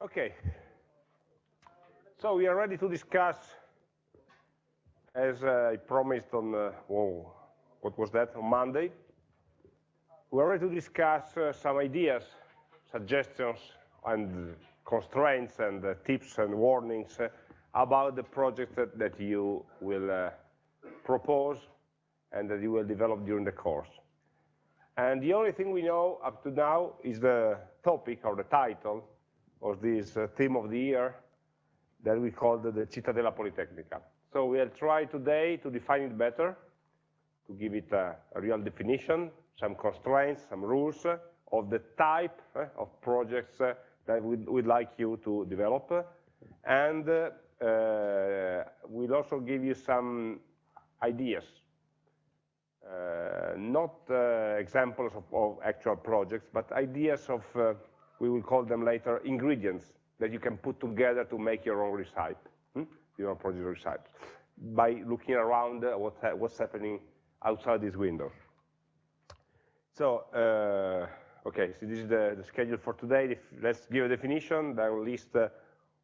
Okay. So we are ready to discuss, as uh, I promised on, uh, whoa, what was that, on Monday? We are ready to discuss uh, some ideas, suggestions, and constraints, and uh, tips and warnings uh, about the project that, that you will uh, propose and that you will develop during the course. And the only thing we know up to now is the topic or the title of this uh, theme of the year that we called the, the Cittadella Politecnica. So we'll try today to define it better, to give it a, a real definition, some constraints, some rules uh, of the type uh, of projects uh, that we'd, we'd, like you to develop. And uh, we'll also give you some ideas, not examples of, of, actual projects, but ideas of we will call them later ingredients that you can put together to make your own recipe, hmm? your own project recipe, by looking around uh, what what's happening outside this window. So, uh, okay, so this is the, the, schedule for today. If, let's give a definition, then list uh,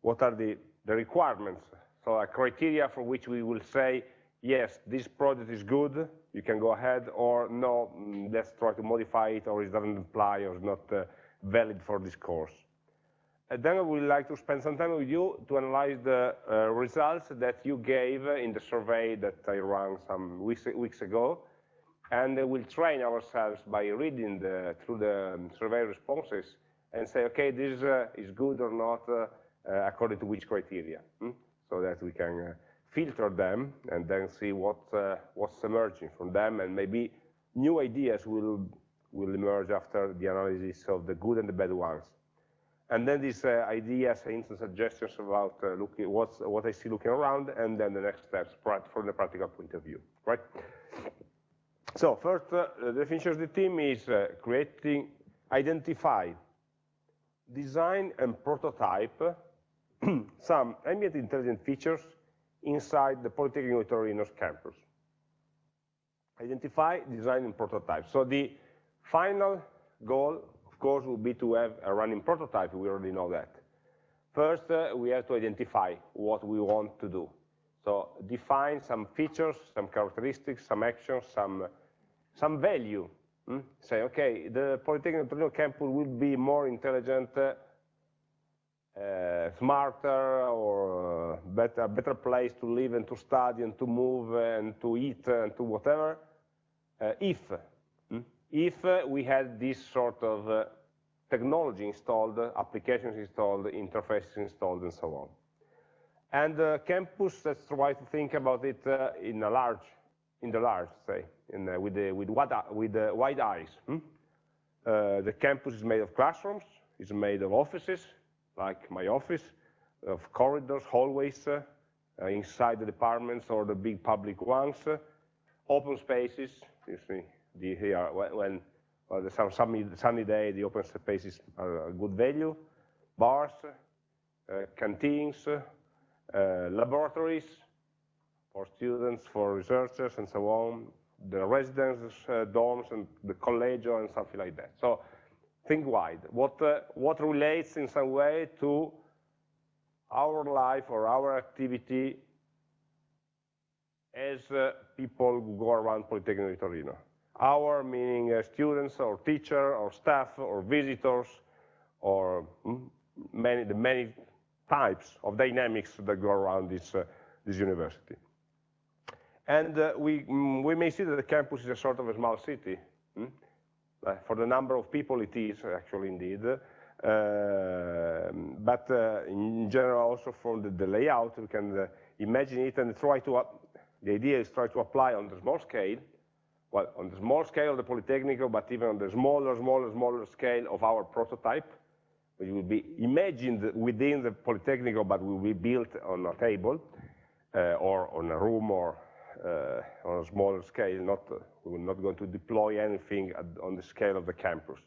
what are the, the requirements. So a criteria for which we will say, yes, this product is good, you can go ahead, or no, mm, let's try to modify it, or it doesn't apply, or it's not uh, valid for this course. And then I would like to spend some time with you to analyze the uh, results that you gave in the survey that I ran some weeks, weeks ago. And we'll train ourselves by reading the, through the um, survey responses and say, okay, this uh, is good or not uh, uh according to which criteria, hmm? so that we can uh, filter them and then see what, uh, what's emerging from them and maybe new ideas will will emerge after the analysis of the good and the bad ones. And then these uh, ideas, and suggestions about uh, looking what I see looking around, and then the next steps from the practical point of view, right? So first, uh, the definition of the team is uh, creating, identify, design, and prototype some ambient intelligent features inside the Politecnico di Torino's campus. Identify, design, and prototype. So the Final goal, of course, would be to have a running prototype. We already know that. First, uh, we have to identify what we want to do. So define some features, some characteristics, some actions, some, some value. Hmm? Say, okay, the Polytechnic Torino campus will be more intelligent, uh, uh, smarter, or uh, better, better place to live and to study and to move and to eat and to whatever, uh, if if uh, we had this sort of uh, technology installed, applications installed, interfaces installed, and so on. And the campus, let's try to think about it uh, in a large, in the large, say, in, uh, with, the, with, what, with wide eyes. Hmm? Uh, the campus is made of classrooms, it's made of offices, like my office, of corridors, hallways, uh, inside the departments or the big public ones, open spaces, you see, the, here when well, there's some sunny, sunny day, the open spaces are a good value. Bars, uh, canteens, uh, laboratories for students, for researchers, and so on. The residence uh, dorms and the collegio and something like that. So think wide. What, uh, what relates in some way to our life or our activity as uh, people go around Politecnico di Torino. Our meaning uh, students or teacher or staff or visitors or mm, many, the many types of dynamics that go around this, uh, this university. And uh, we, mm, we may see that the campus is a sort of a small city. Mm? Uh, for the number of people it is actually indeed. Uh, but uh, in general also from the, the layout we can imagine it and try to, the idea is try to apply on the small scale well, on the small scale of the Politecnico, but even on the smaller, smaller, smaller scale of our prototype, which will be imagined within the Politecnico, but will be built on a table uh, or on a room or uh, on a smaller scale. Not, uh, we're not going to deploy anything at, on the scale of the campus.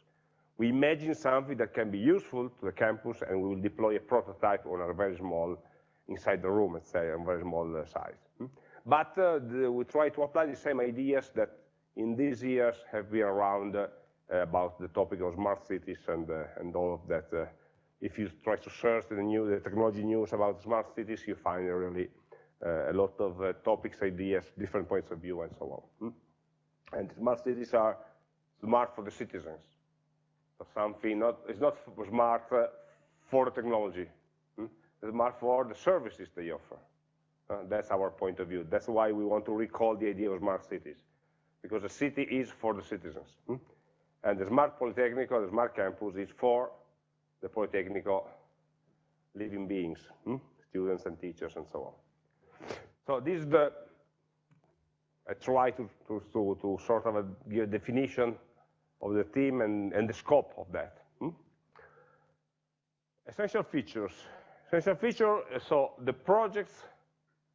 We imagine something that can be useful to the campus, and we will deploy a prototype on a very small, inside the room, let's say, a very small uh, size. Hmm? But uh, the, we try to apply the same ideas that in these years have been around uh, about the topic of smart cities and, uh, and all of that uh, if you try to search the new technology news about smart cities, you find really a lot of topics, ideas, different points of view, and so on. Hmm? And smart cities are smart for the citizens. So something not it's not smart for the technology. Hmm? It's smart for the services they offer. That's our point of view. That's why we want to recall the idea of smart cities, because the city is for the citizens. Hmm? And the smart Polytechnical, the smart campus is for the Polytechnical living beings, hmm? students and teachers and so on. So this is the, I try to, to, to, to sort of a, give a definition of the team and, and the scope of that. Hmm? Essential features. Essential feature, so the projects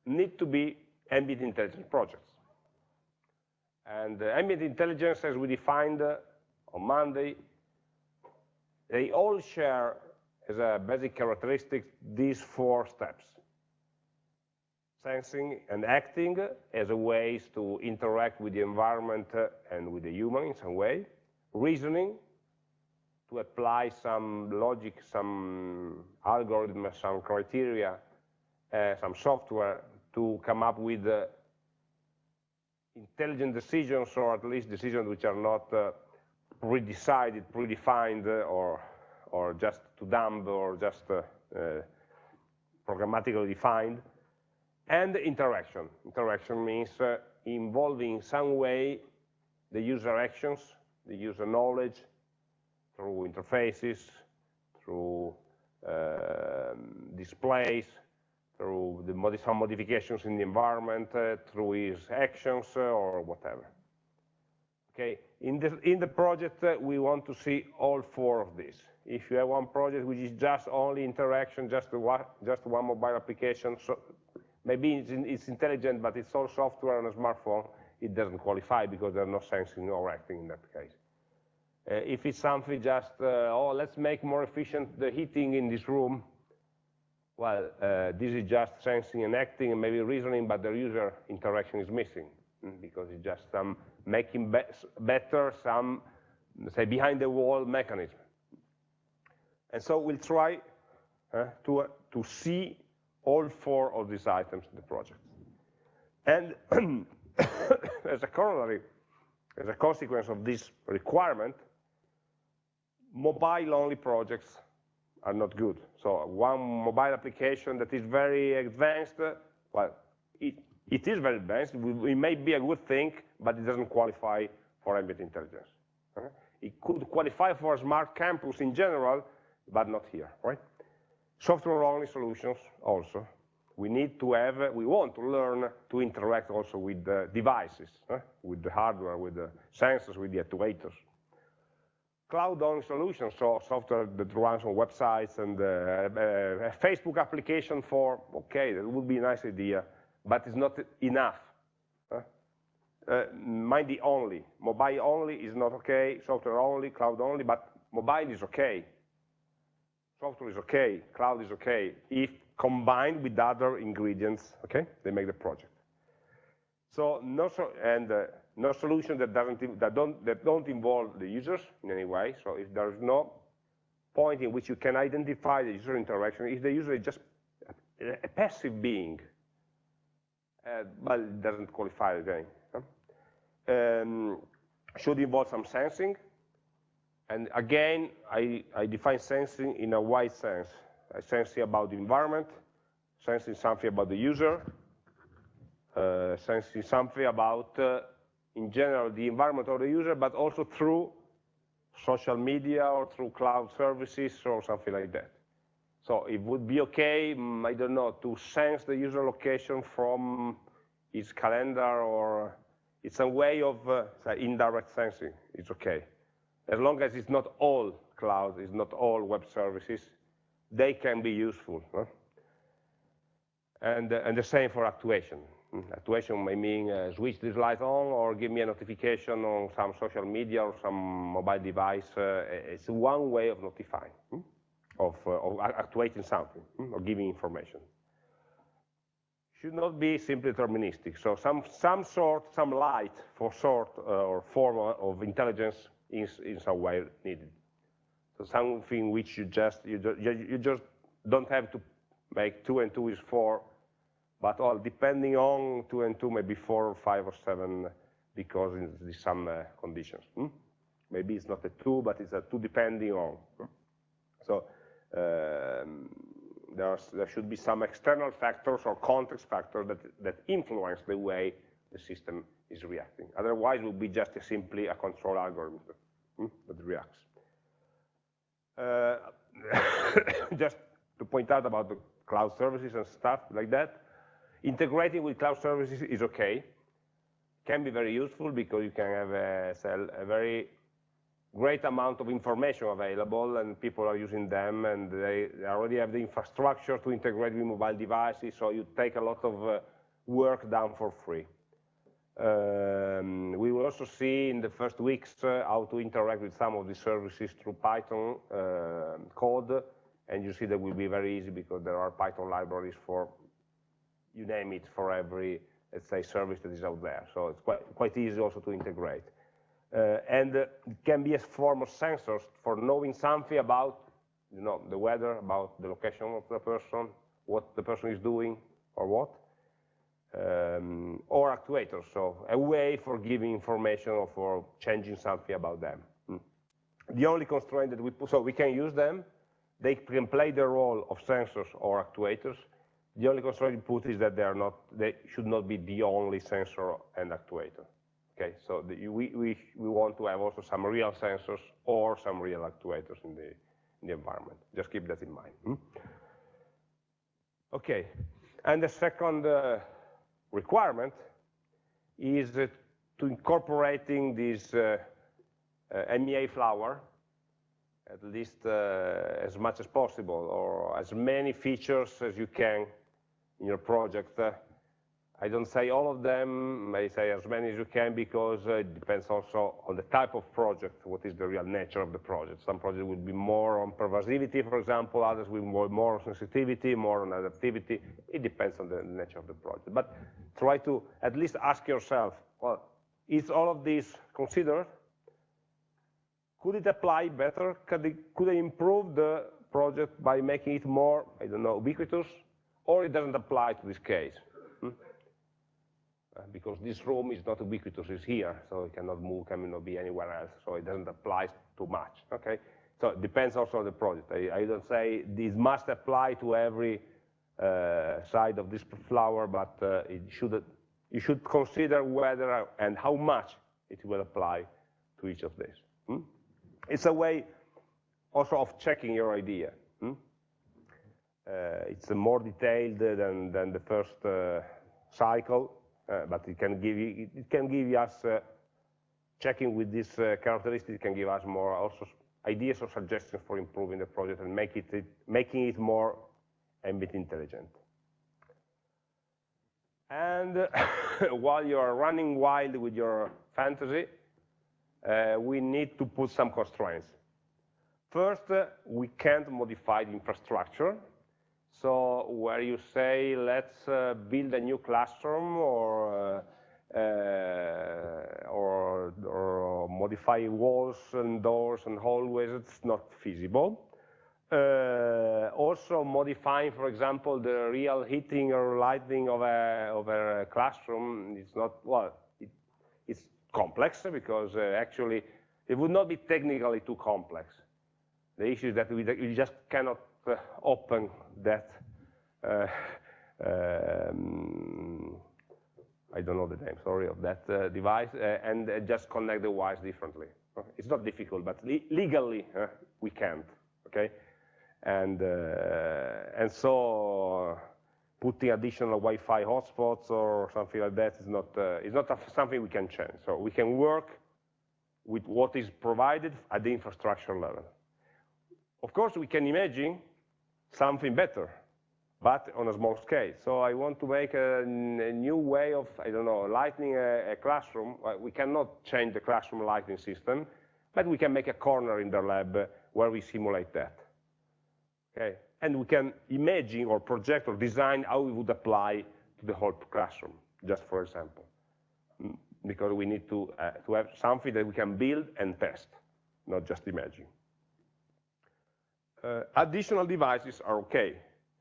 need to be ambient intelligent projects. And uh, ambient intelligence, as we defined uh, on Monday, they all share as a basic characteristic these four steps. Sensing and acting as a ways to interact with the environment and with the human in some way. Reasoning, to apply some logic, some algorithm, some criteria, uh, some software to come up with uh, intelligent decisions, or at least decisions which are not uh, pre-decided, predefined, uh, or, or just too dumb, or just uh, uh, programmatically defined, and interaction. Interaction means uh, involving in some way the user actions, the user knowledge, through interfaces, through um, displays, through the some modifications in the environment, uh, through his actions, uh, or whatever. Okay, in the, in the project, uh, we want to see all four of these. If you have one project which is just only interaction, just one, just one mobile application, so maybe it's, in, it's intelligent, but it's all software on a smartphone, it doesn't qualify because there's no sensing or acting in that case. Uh, if it's something just, uh, oh, let's make more efficient the heating in this room, well, uh, this is just sensing and acting and maybe reasoning, but the user interaction is missing mm, because it's just some making be better some, say, behind the wall mechanism. And so we'll try uh, to, uh, to see all four of these items in the project. And as a corollary, as a consequence of this requirement, mobile-only projects are not good. So one mobile application that is very advanced, well, it, it is very advanced. It may be a good thing, but it doesn't qualify for ambient intelligence. Uh-huh. It could qualify for a smart campus in general, but not here, right? Software-only solutions also. We need to have, we want to learn to interact also with the devices, uh, with the hardware, with the sensors, with the actuators cloud-only solution, so software that runs on websites and uh, uh, a Facebook application for, okay, that would be a nice idea, but it's not enough. Uh, mind the only, mobile only is not okay, software only, cloud only, but mobile is okay. Software is okay, cloud is okay, if combined with other ingredients, okay, they make the project. So, no, so, and uh, no solution that doesn't that don't that don't involve the users in any way. So if there is no point in which you can identify the user interaction, if the user is just a, passive being, uh, well, it doesn't qualify again. Um, should involve some sensing, and again, I, I define sensing in a wide sense. I sensing about the environment, sensing something about the user, uh, sensing something about uh, in general the environment of the user, but also through social media or through cloud services or something like that. So it would be okay, mm, I don't know, to sense the user location from his calendar or it's a way of uh, indirect sensing, it's okay. As long as it's not all cloud, it's not all web services, they can be useful. Huh? And, uh, and the same for actuation. Actuation may mean uh, switch this light on or give me a notification on some social media or some mobile device. Uh, it's one way of notifying, hmm? of, uh, of, actuating something, hmm? or giving information. Should not be simply deterministic. So some, some sort, some light for sort uh, or form of intelligence is in some way needed. So something which you just, you just, you just don't have to make two and two is four, but all depending on two and two, maybe four or five or seven, because in some uh, conditions. Hmm? Maybe it's not a two, but it's a two depending on. So um, there should be some external factors or context factors that, that influence the way the system is reacting. Otherwise, it would be just a simply a control algorithm hmm, that reacts. Uh, just to point out about the cloud services and stuff like that, integrating with cloud services is okay. Can be very useful because you can have a, a very great amount of information available and people are using them and they, already have the infrastructure to integrate with mobile devices, so you take a lot of uh, work down for free. Um, we will also see in the first weeks uh, how to interact with some of the services through Python uh, code, and you see that will be very easy because there are Python libraries for, you name it, for every, let's say, service that is out there. So it's quite, quite easy also to integrate. Uh, and it can be a form of sensors for knowing something about you know, the weather, about the location of the person, what the person is doing, or what. Um, or actuators, so a way for giving information or for changing something about them. Mm. The only constraint that we put, so we can use them, they can play the role of sensors or actuators. The only constraint we put is that they are not, they should not be the only sensor and actuator. Okay, so the, we, we, we want to have also some real sensors or some real actuators in the, in the environment. Just keep that in mind. Hmm? Okay, and the second uh, requirement is uh, to incorporating this uh, uh MEA flower at least uh, as much as possible or as many features as you can in your project I don't say all of them, I say as many as you can because uh, it depends also on the type of project, what is the real nature of the project. Some projects will be more on pervasivity, for example, others will be more on sensitivity, more on adaptivity. It depends on the nature of the project. But try to at least ask yourself, well, is all of this considered? Could it apply better? Could it, could it improve the project by making it more, I don't know, ubiquitous? Or it doesn't apply to this case? Hmm? Uh, because this room is not ubiquitous, it's here, so it cannot move, cannot be anywhere else, so it doesn't apply too much, okay? So it depends also on the project. I, I don't say this must apply to every uh, side of this flower, but uh, it should, you should consider whether and how much it will apply to each of these. Hmm? It's a way also of checking your idea. Uh, it's more detailed than, than the first uh, cycle, uh, but it can give you, it can give us uh, checking with this uh, characteristic can give us more also ideas or suggestions for improving the project and make it, it making it more ambient intelligent. And while you are running wild with your fantasy, uh, we need to put some constraints. First, uh, we can't modify the infrastructure so where you say, let's uh, build a new classroom or, uh, or, or, modify walls and doors and hallways, it's not feasible. Uh, also modifying, for example, the real heating or lighting of a, of a classroom is not, well, it, it's complex because uh, actually it would not be technically too complex. The issue is that we, we just cannot open that uh, um, I don't know the name, sorry, of that uh, device, and just connect the wires differently. It's not difficult, but le legally we can't, okay? And, and so putting additional Wi-Fi hotspots or something like that is not, uh, is not something we can change. So we can work with what is provided at the infrastructure level. Of course, we can imagine something better, but on a small scale. So I want to make a, a new way of, I don't know, lighting a, a classroom. we cannot change the classroom lighting system, but we can make a corner in the lab where we simulate that. Okay, and we can imagine or project or design how it would apply to the whole classroom, just for example, mm, because we need to, uh, to have something that we can build and test, not just imagine. Uh, additional devices are okay.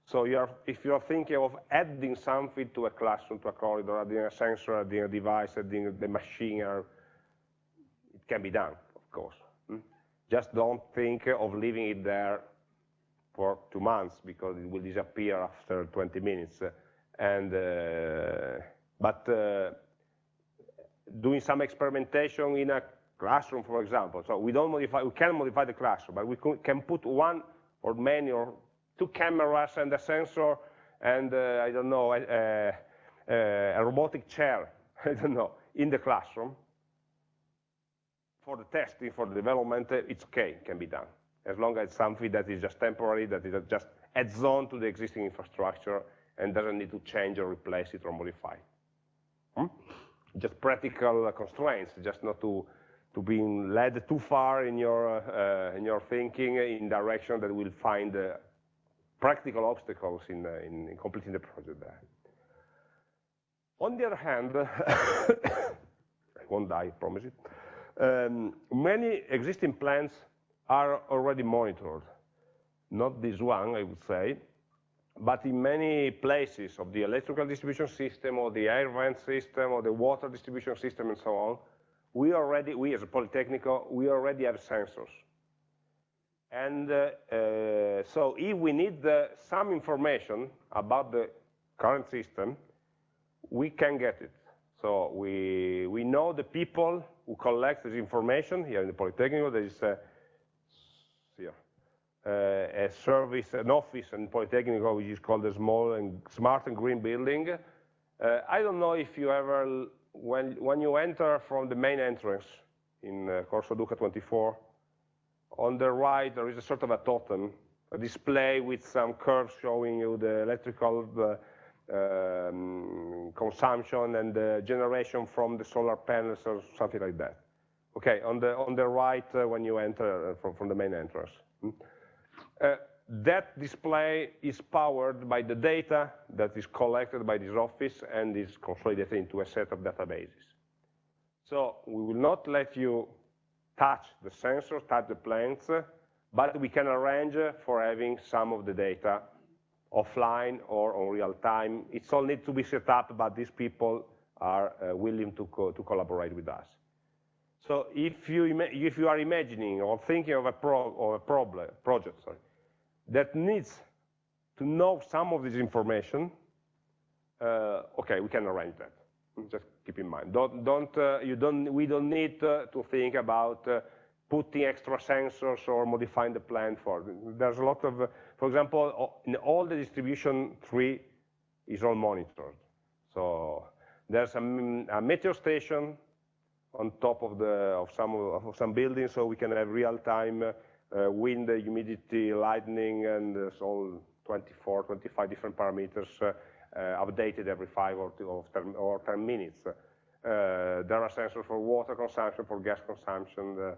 So you're, if you're thinking of adding something to a classroom, to a corridor, adding a sensor, adding a device, adding the machine, it can be done, of course. Hmm? Just don't think of leaving it there for two months because it will disappear after 20 minutes. And, uh, but uh, doing some experimentation in a classroom, for example. So we don't modify, we can modify the classroom, but we can put one or many or two cameras and a sensor and uh, I don't know, a, a, a robotic chair, I don't know, in the classroom. For the testing, for the development, it's okay, can be done. As long as it's something that is just temporary, that is just adds on to the existing infrastructure and doesn't need to change or replace it or modify. Hmm? Just practical constraints, just not to to being led too far in your uh, in your thinking in direction that will find uh, practical obstacles in, uh, in, in completing the project there. On the other hand, I won't die, I promise it. Um, many existing plants are already monitored. Not this one, I would say, but in many places of the electrical distribution system or the air vent system or the water distribution system and so on, we already, we as a Politecnico, we already have sensors. And uh, uh, so if we need uh, some information about the current system, we can get it. So we, we know the people who collect this information here in the Politecnico. There is a, here, uh, a service, an office in Politecnico which is called the Small and Smart and Green Building. Uh, I don't know if you ever when, when you enter from the main entrance in uh, Corso Duca 24, on the right there is a sort of a totem, a display with some curves showing you the electrical uh, um, consumption and the generation from the solar panels or something like that. Okay, on the on the right uh, when you enter uh, from, from the main entrance. Hmm? That display is powered by the data that is collected by this office and is consolidated into a set of databases. So we will not let you touch the sensors, touch the plants, but we can arrange for having some of the data offline or on real time. It's all need to be set up, but these people are uh, willing to, co to collaborate with us. So if you, if you are imagining or thinking of a, pro of a problem, project, sorry, that needs to know some of this information, uh, okay, we can arrange that. Just keep in mind. Don't, don't, uh, you don't, we don't need uh, to think about uh, putting extra sensors or modifying the plan for. There's a lot of, uh, for example, in all the distribution tree is all monitored. So there's a, a meteor station on top of the of some of some buildings, so we can have real-time uh, uh, wind, humidity, lightning, and uh, so 24, 25 different parameters uh, updated every five or, two, or, 10, or 10 minutes. there are sensors for water consumption, for gas consumption.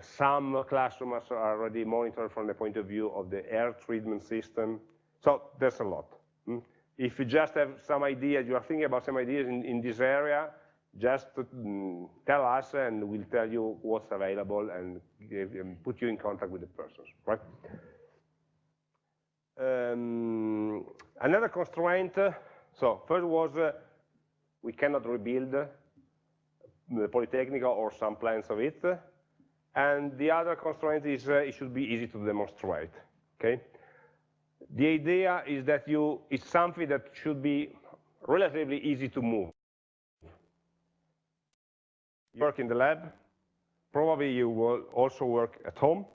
some classrooms are already monitored from the point of view of the air treatment system. So there's a lot. Mm? If you just have some ideas, you are thinking about some ideas in, in this area, just mm, tell us and we'll tell you what's available and, give, and put you in contact with the persons, right? Um, another constraint, uh, so first was uh, we cannot rebuild the Politecnico or some plans of it, and the other constraint is uh, it should be easy to demonstrate, okay? The idea is that you, it's something that should be relatively easy to move work in the lab, probably you will also work at home,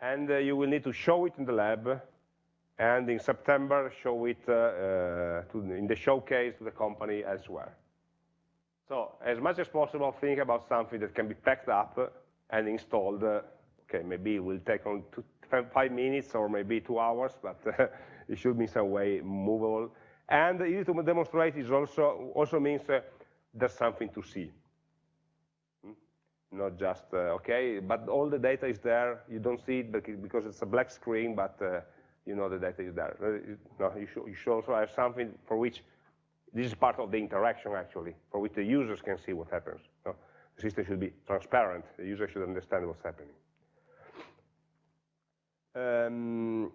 and uh, you will need to show it in the lab, and in September show it uh, uh, to, in the showcase to the company elsewhere. So as much as possible, think about something that can be packed up and installed. Okay, maybe it will take on two, five minutes or maybe two hours, but it should be some way movable. And easy to demonstrate is also also means uh, there's something to see not just, uh, okay, but all the data is there, you don't see it because it's a black screen, but uh, you know the data is there. Uh, you, should, you should also have something for which, this is part of the interaction actually, for which the users can see what happens. The system should be transparent, the user should understand what's happening. Um,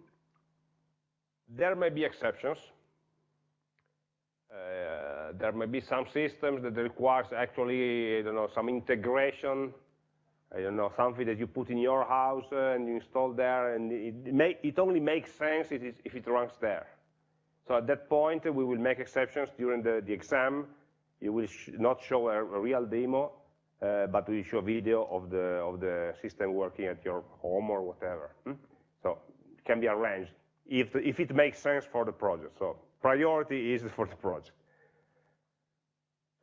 there may be exceptions. There may be some systems that requires actually, I don't know, some integration. I don't know, something that you put in your house uh, and you install there, and it, may, it only makes sense if it, if it runs there. So at that point, we will make exceptions during the, the exam. You will sh not show a, a real demo, uh, but we show video of the, of the system working at your home or whatever. Hmm? So it can be arranged if, if it makes sense for the project. So priority is for the project.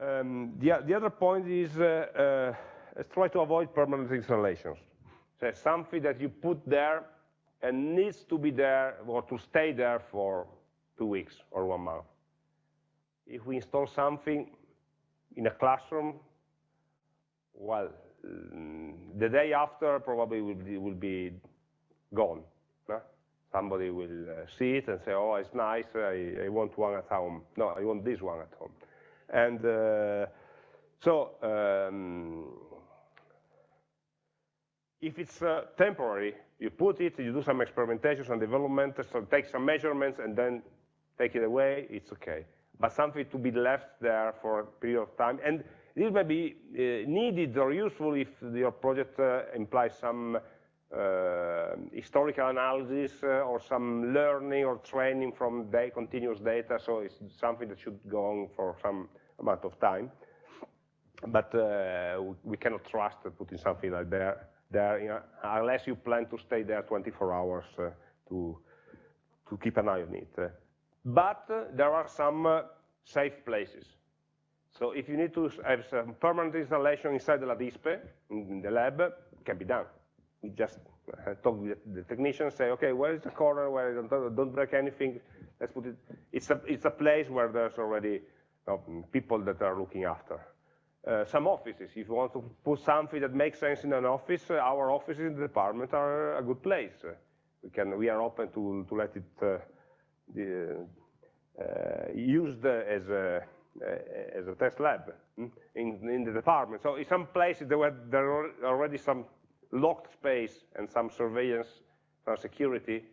Um, the, the, other point is uh, uh, try to avoid permanent installations. So something that you put there and needs to be there or to stay there for two weeks or one month. If we install something in a classroom, well, the day after probably will be, will be gone. No? Somebody will uh, see it and say, oh, it's nice, I, I, want one at home. No, I want this one at home. And uh, so, um, if it's uh, temporary, you put it, you do some experimentation, some development, so take some measurements, and then take it away, it's okay. But something to be left there for a period of time, and this may be uh, needed or useful if your project implies some uh, historical analysis uh, or some learning or training from day, continuous data, so it's something that should go on for some amount of time. But uh, we cannot trust putting something like there, there you know, unless you plan to stay there 24 hours uh, to, to keep an eye on it. But there are some safe places. So if you need to have some permanent installation inside the LADISPE, in the lab, it can be done. We just uh, talk with the technician, say, okay, where is the corner where I don't, don't break anything? Let's put it. It's a, it's a place where there's already uh, people that are looking after. Uh, some offices, if you want to put something that makes sense in an office, uh, our offices in the department are a good place. we can, we are open to, to let it uh, uh, used as a uh, as a test lab hmm, in, in the department. So in some places there were there are already some locked space and some surveillance, some security,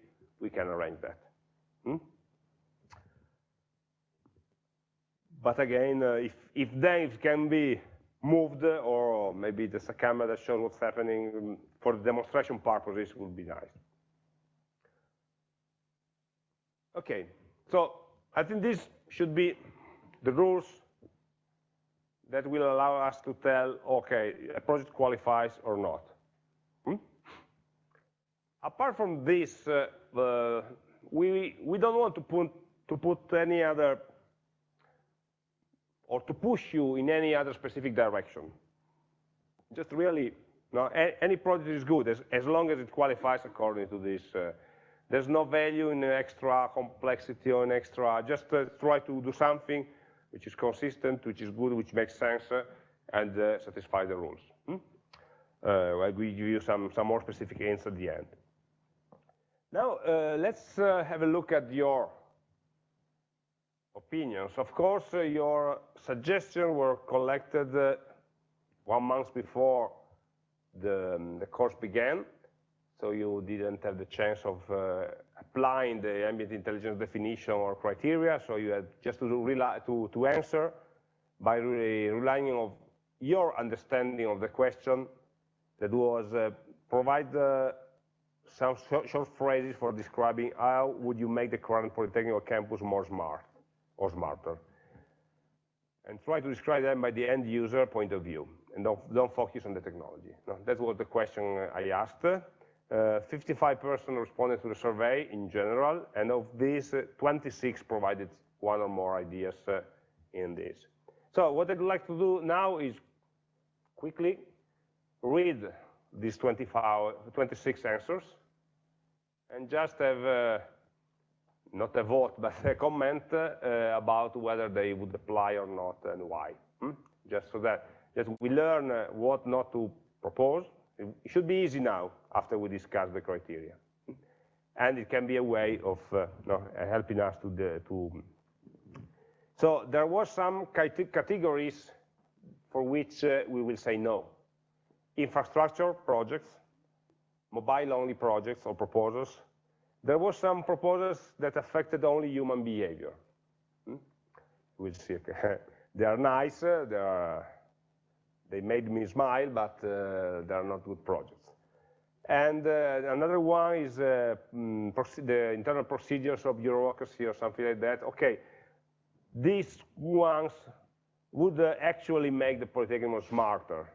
we can arrange that. Hmm? But again, uh, if, if they can be moved, or maybe there's a camera that shows what's happening um, for demonstration purposes would be nice. Okay, so I think this should be the rules that will allow us to tell, okay, a project qualifies or not. Hmm? Apart from this, uh, uh, we, we don't want to put, to put any other, or to push you in any other specific direction. Just really, any project is good as, as long as it qualifies according to this. Uh, there's no value in extra complexity or an extra, just uh, try to do something which is consistent, which is good, which makes sense, uh, and uh, satisfy the rules. Hmm? Uh, I will give you some, some more specific hints at the end. Now, let's have a look at your opinions. Of course, uh, your suggestions were collected uh, one month before the, um, the, course began, so you didn't have the chance of uh, applying the ambient intelligence definition or criteria, so you had just to, rely, to, to answer by re relying on your understanding of the question that was uh, provide uh, some short, short phrases for describing how would you make the current Polytechnic campus more smart or smarter. And try to describe them by the end user point of view, and don't, don't focus on the technology. No, that was the question I asked. 55% uh, responded to the survey in general, and of these, uh, 26 provided one or more ideas uh, in this. So what I'd like to do now is quickly read these 25, 26 answers and just have, uh, not a vote, but a comment uh, about whether they would apply or not and why. Hmm? Just so that, we learn uh, what not to propose it should be easy now after we discuss the criteria. And it can be a way of uh, no, helping us to, the, to... So there were some categories for which uh, we will say no. Infrastructure projects, mobile-only projects or proposals. There were some proposals that affected only human behavior. Hmm? We'll see. They are nice, uh, they, are, they made me smile, but uh, they are not good projects. And uh, another one is uh, mm, the internal procedures of bureaucracy or something like that. Okay, these ones would uh, actually make the Polytechnic smarter.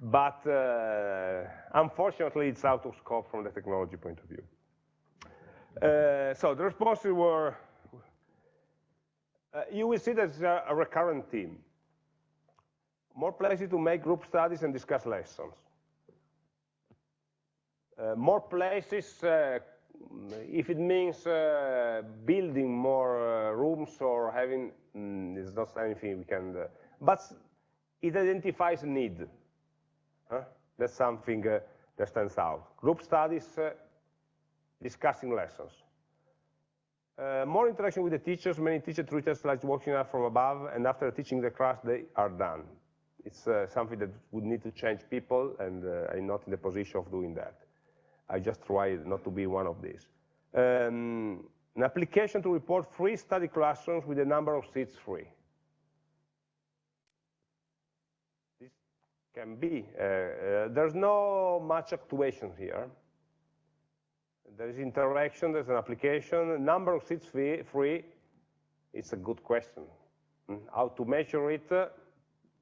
But uh, unfortunately, it's out of scope from the technology point of view. Uh, so the responses were, uh, you will see there's a, a recurrent theme. More places to make group studies and discuss lessons. Uh, more places, uh, if it means uh, building more rooms or having, mm, it's not anything we can, but it identifies a need. Huh? That's something that stands out. Group studies, discussing lessons. Uh, more interaction with the teachers, many teacher treat us like watching us from above, and after teaching the class, they are done. It's uh, something that would need to change people, and uh, I'm not in the position of doing that. I just try not to be one of these. Um, an application to report free study classrooms with the number of seats free. This can be. Uh, uh, there's no much actuation here. There is interaction, there's an application. Number of seats free, free it's a good question. Hmm? How to measure it,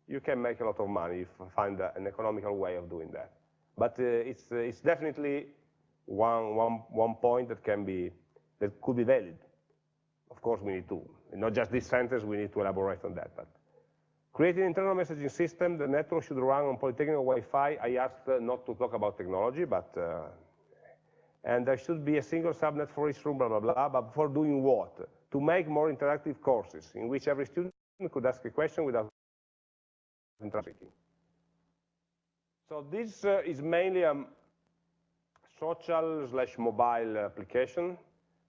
you can make a lot of money if you find an economical way of doing that. But uh, it's, uh, it's definitely one, one, one point that can be, that could be valid. Of course, we need to, not just this sentence, we need to elaborate on that. But creating an internal messaging system, the network should run on Polytechnic Wi-Fi. I asked uh, not to talk about technology, but, uh, and there should be a single subnet for each room, blah, blah, blah, but for doing what? To make more interactive courses in which every student could ask a question without interacting. So this uh, is mainly a social slash mobile application,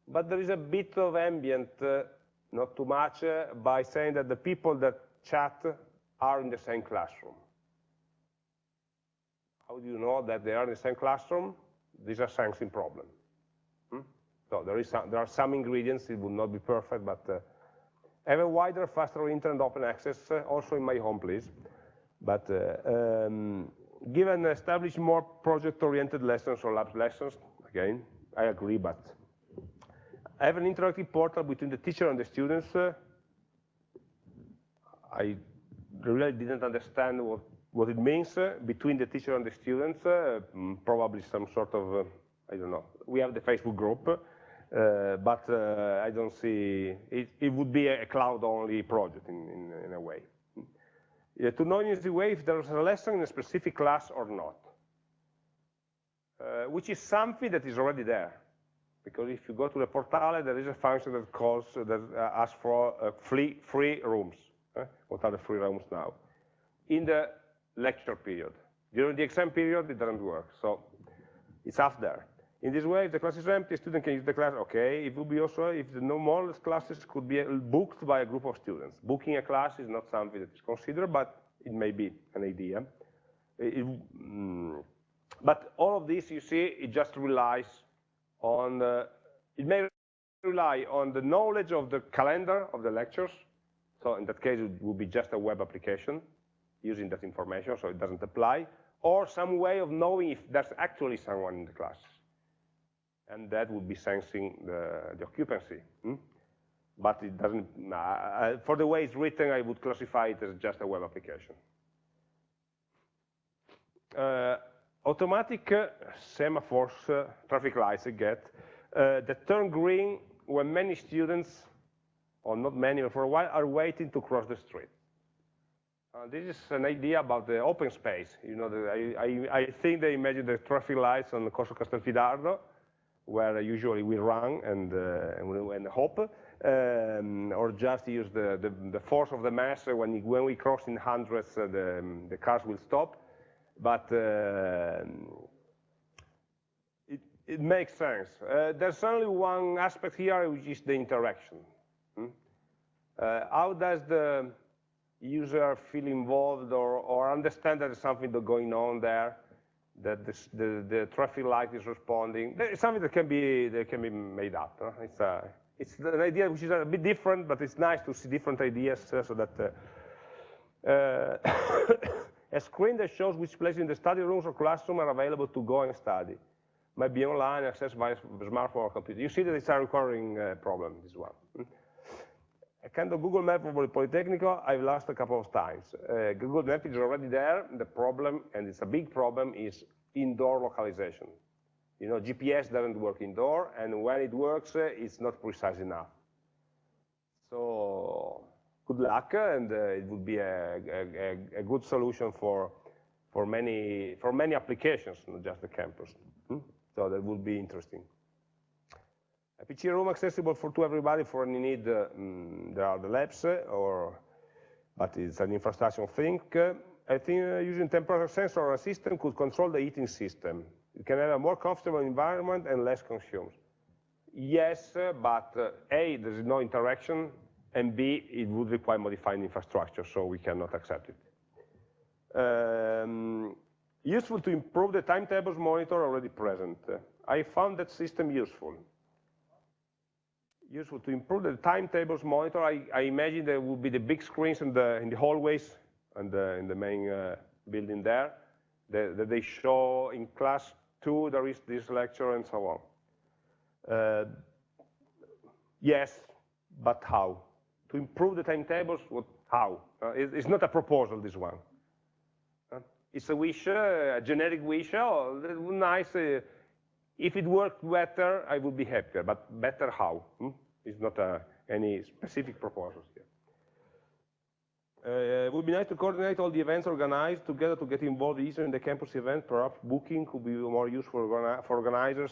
but there is a bit of ambient, uh, not too much, uh, by saying that the people that chat are in the same classroom. How do you know that they are in the same classroom? These are sensing problem. Hmm? So there, is some, there are some ingredients, it would not be perfect, but uh, have a wider, faster internet open access, uh, also in my home, please. But uh, um, given establish more project-oriented lessons or labs lessons, again, I agree, but have an interactive portal between the teacher and the students. Uh, I really didn't understand what, what it means uh, between the teacher and the students, uh, mm, probably some sort of, uh, I don't know, we have the Facebook group, uh, but uh, I don't see, it, it would be a cloud-only project in, in, in a way uh, to know in easy way if there is a lesson in a specific class or not, uh, which is something that is already there. Because if you go to the portale, there is a function that calls, that asks for free, free rooms. What are the free rooms now? In the lecture period. During the exam period, it doesn't work. So it's up there. In this way, if the class is empty, student can use the class, okay. It would be also, if the no more classes could be booked by a group of students. Booking a class is not something that is considered, but it may be an idea. It, mm, but all of this, you see, it just relies on, uh, it may rely on the knowledge of the calendar of the lectures. So in that case, it would be just a web application using that information, so it doesn't apply, or some way of knowing if there's actually someone in the class and that would be sensing the, the occupancy. Hmm? But it doesn't, uh, for the way it's written, I would classify it as just a web application. Uh, automatic uh, semaphores, uh, traffic lights I get, uh, that turn green when many students, or not many, but for a while, are waiting to cross the street. Uh, this is an idea about the open space. You know, the, I, I, I, think they imagine the traffic lights on the Corso Castelfidardo, where usually we run and, uh, and hope, um, or just use the, the, the, force of the mass when, when we cross in hundreds, uh, the, the cars will stop. But uh, it, it, makes sense. Uh, there's only one aspect here, which is the interaction. Hmm? Uh, how does the user feel involved or, or understand that there's something going on there? that the, the, the, traffic light is responding. It's something that can be that can be made up. Huh? It's a it's an idea which is a bit different, but it's nice to see different ideas uh, so that uh, uh a screen that shows which places in the study rooms or classroom are available to go and study. Might be online, accessed by smartphone or computer. You see that it's a recurring uh, problem, this one. A kind of Google map for Politecnico, I've lost a couple of times. Uh, Google map is already there. The problem, and it's a big problem, is indoor localization. You know, GPS doesn't work indoor, and when it works, uh, it's not precise enough. So good luck, and uh, it would be a, a, a, good solution for for many for many applications, not just the campus. Hmm? So that would be interesting. A PC room accessible for to everybody for any need. Uh, mm, there are the labs, uh, or but it's an infrastructure thing. Uh, I think uh, using temperature sensor or a system could control the heating system. You can have a more comfortable environment and less consumed. Yes, uh, but uh, A, there's no interaction, and B, it would require modifying infrastructure, so we cannot accept it. Um, useful to improve the timetables monitor already present. I found that system useful useful to improve the timetables monitor. I, I, imagine there will be the big screens in the, in the hallways and the, in the main uh, building there that, they show in class two there is this lecture and so on. Uh, yes, but how? To improve the timetables, what, how? Uh, it, it's not a proposal, this one. Uh, it's a wish, uh, a generic wish, oh, nice, uh, if it worked better, I would be happier, but better how? Hmm? It's not uh, any specific proposals here. Uh, it would be nice to coordinate all the events organized together to get involved easier in the campus event. Perhaps booking could be more useful for organizers.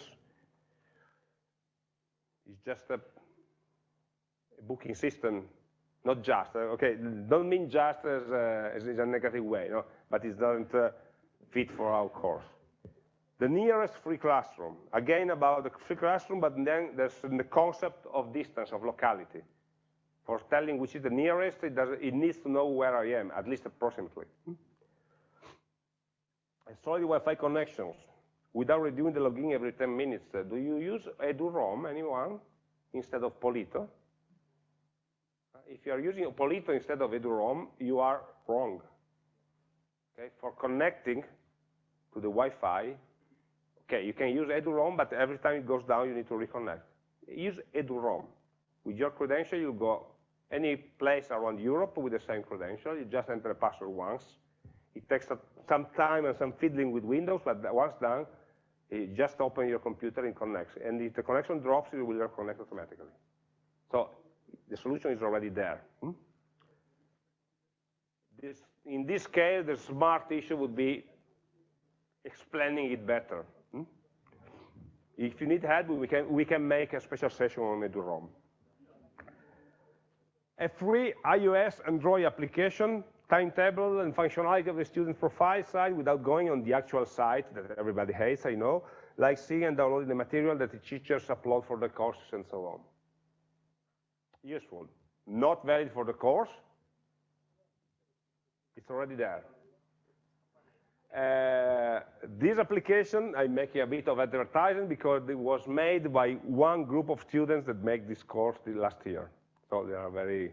It's just a, a booking system, not just. Uh, okay, don't mean just as, uh, as, a negative way, no? but it doesn't uh, fit for our course the nearest free classroom. Again, about the free classroom, but then there's the concept of distance, of locality. For telling which is the nearest, it, does, it needs to know where I am, at least approximately. solid Wi-Fi connections without redoing the login every 10 minutes. Uh, do you use eduroam, anyone, instead of Polito? Uh, if you are using Polito instead of eduroam, you are wrong. Okay, for connecting to the Wi-Fi, Okay, you can use eduroam, but every time it goes down, you need to reconnect. Use eduroam. With your credential, you go any place around Europe with the same credential. You just enter a password once. It takes some time and some fiddling with Windows, but once done, you just open your computer and connects. And if the connection drops, it will reconnect automatically. So the solution is already there. Hmm? This, in this case, the smart issue would be explaining it better. If you need help, we can, we can make a special session on eduroam. A free iOS Android application, timetable and functionality of the student profile site without going on the actual site that everybody hates, I know, like seeing and downloading the material that the teachers upload for the courses and so on. Useful. Not valid for the course. It's already there. Uh, this application, I'm making a bit of advertising because it was made by one group of students that make this course last year. So they are very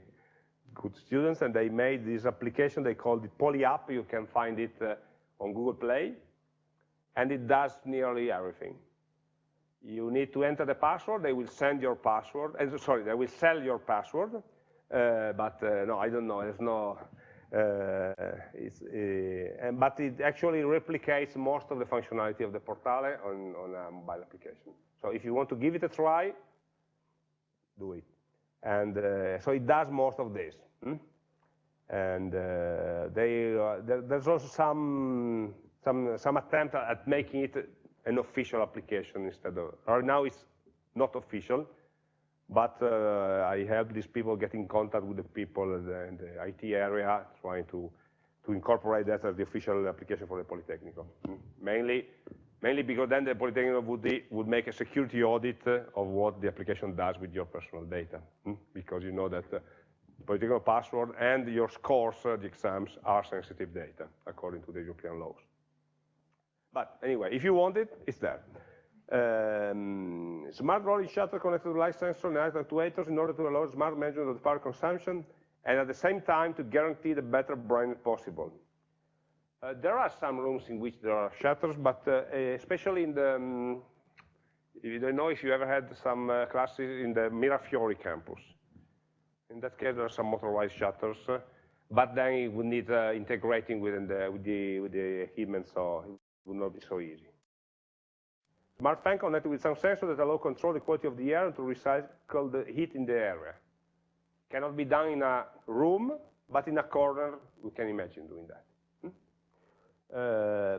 good students, and they made this application. They called it PolyApp. You can find it uh, on Google Play, and it does nearly everything. You need to enter the password. They will send your password. And sorry, they will sell your password. Uh, but uh, no, I don't know. There's no uh, uh, and, but it actually replicates most of the functionality of the Portale on, on a mobile application. So if you want to give it a try, do it. And uh, so it does most of this. Hmm? And uh, they, uh, there, there's also some, some, some attempt at making it an official application instead of, right now it's not official, but uh, I help these people get in contact with the people in the, in the IT area, trying to, to incorporate that as the official application for the Politecnico. Mm. Mainly, mainly because then the Politecnico would, would make a security audit uh, of what the application does with your personal data. Mm. Because you know that uh, Politecnico password and your scores, uh, the exams, are sensitive data, according to the European laws. But anyway, if you want it, it's there. Um, smart rolling shutter connected to light sensor and actuators in order to allow smart management of the power consumption and at the same time to guarantee the better brightness possible. Uh, there are some rooms in which there are shutters, but uh, especially in the, um, you don't know if you ever had some uh, classes in the Mirafiori campus. In that case, there are some motorized shutters, uh, but then it would need uh, integrating within with, the, with the equipment, so it would not be so easy. Smart fan connected with some sensors that allow control the quality of the air and to recycle the heat in the area. Cannot be done in a room, but in a corner, we can imagine doing that. Uh,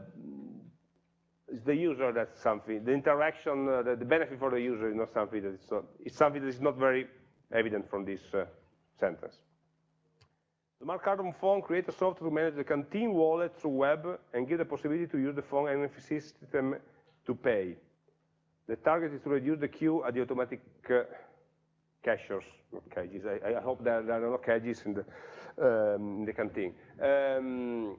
it's the user that's something, the interaction, uh, the, the, benefit for the user is not something that is not, it's something that is not very evident from this uh, sentence. The Cardon phone creates a software to manage the canteen wallet through web and give the possibility to use the phone NFC system to pay. The target is to reduce the queue at the automatic uh, cashiers, not cages. I, I hope there, there, are no cages in the, um, in the canteen. Um,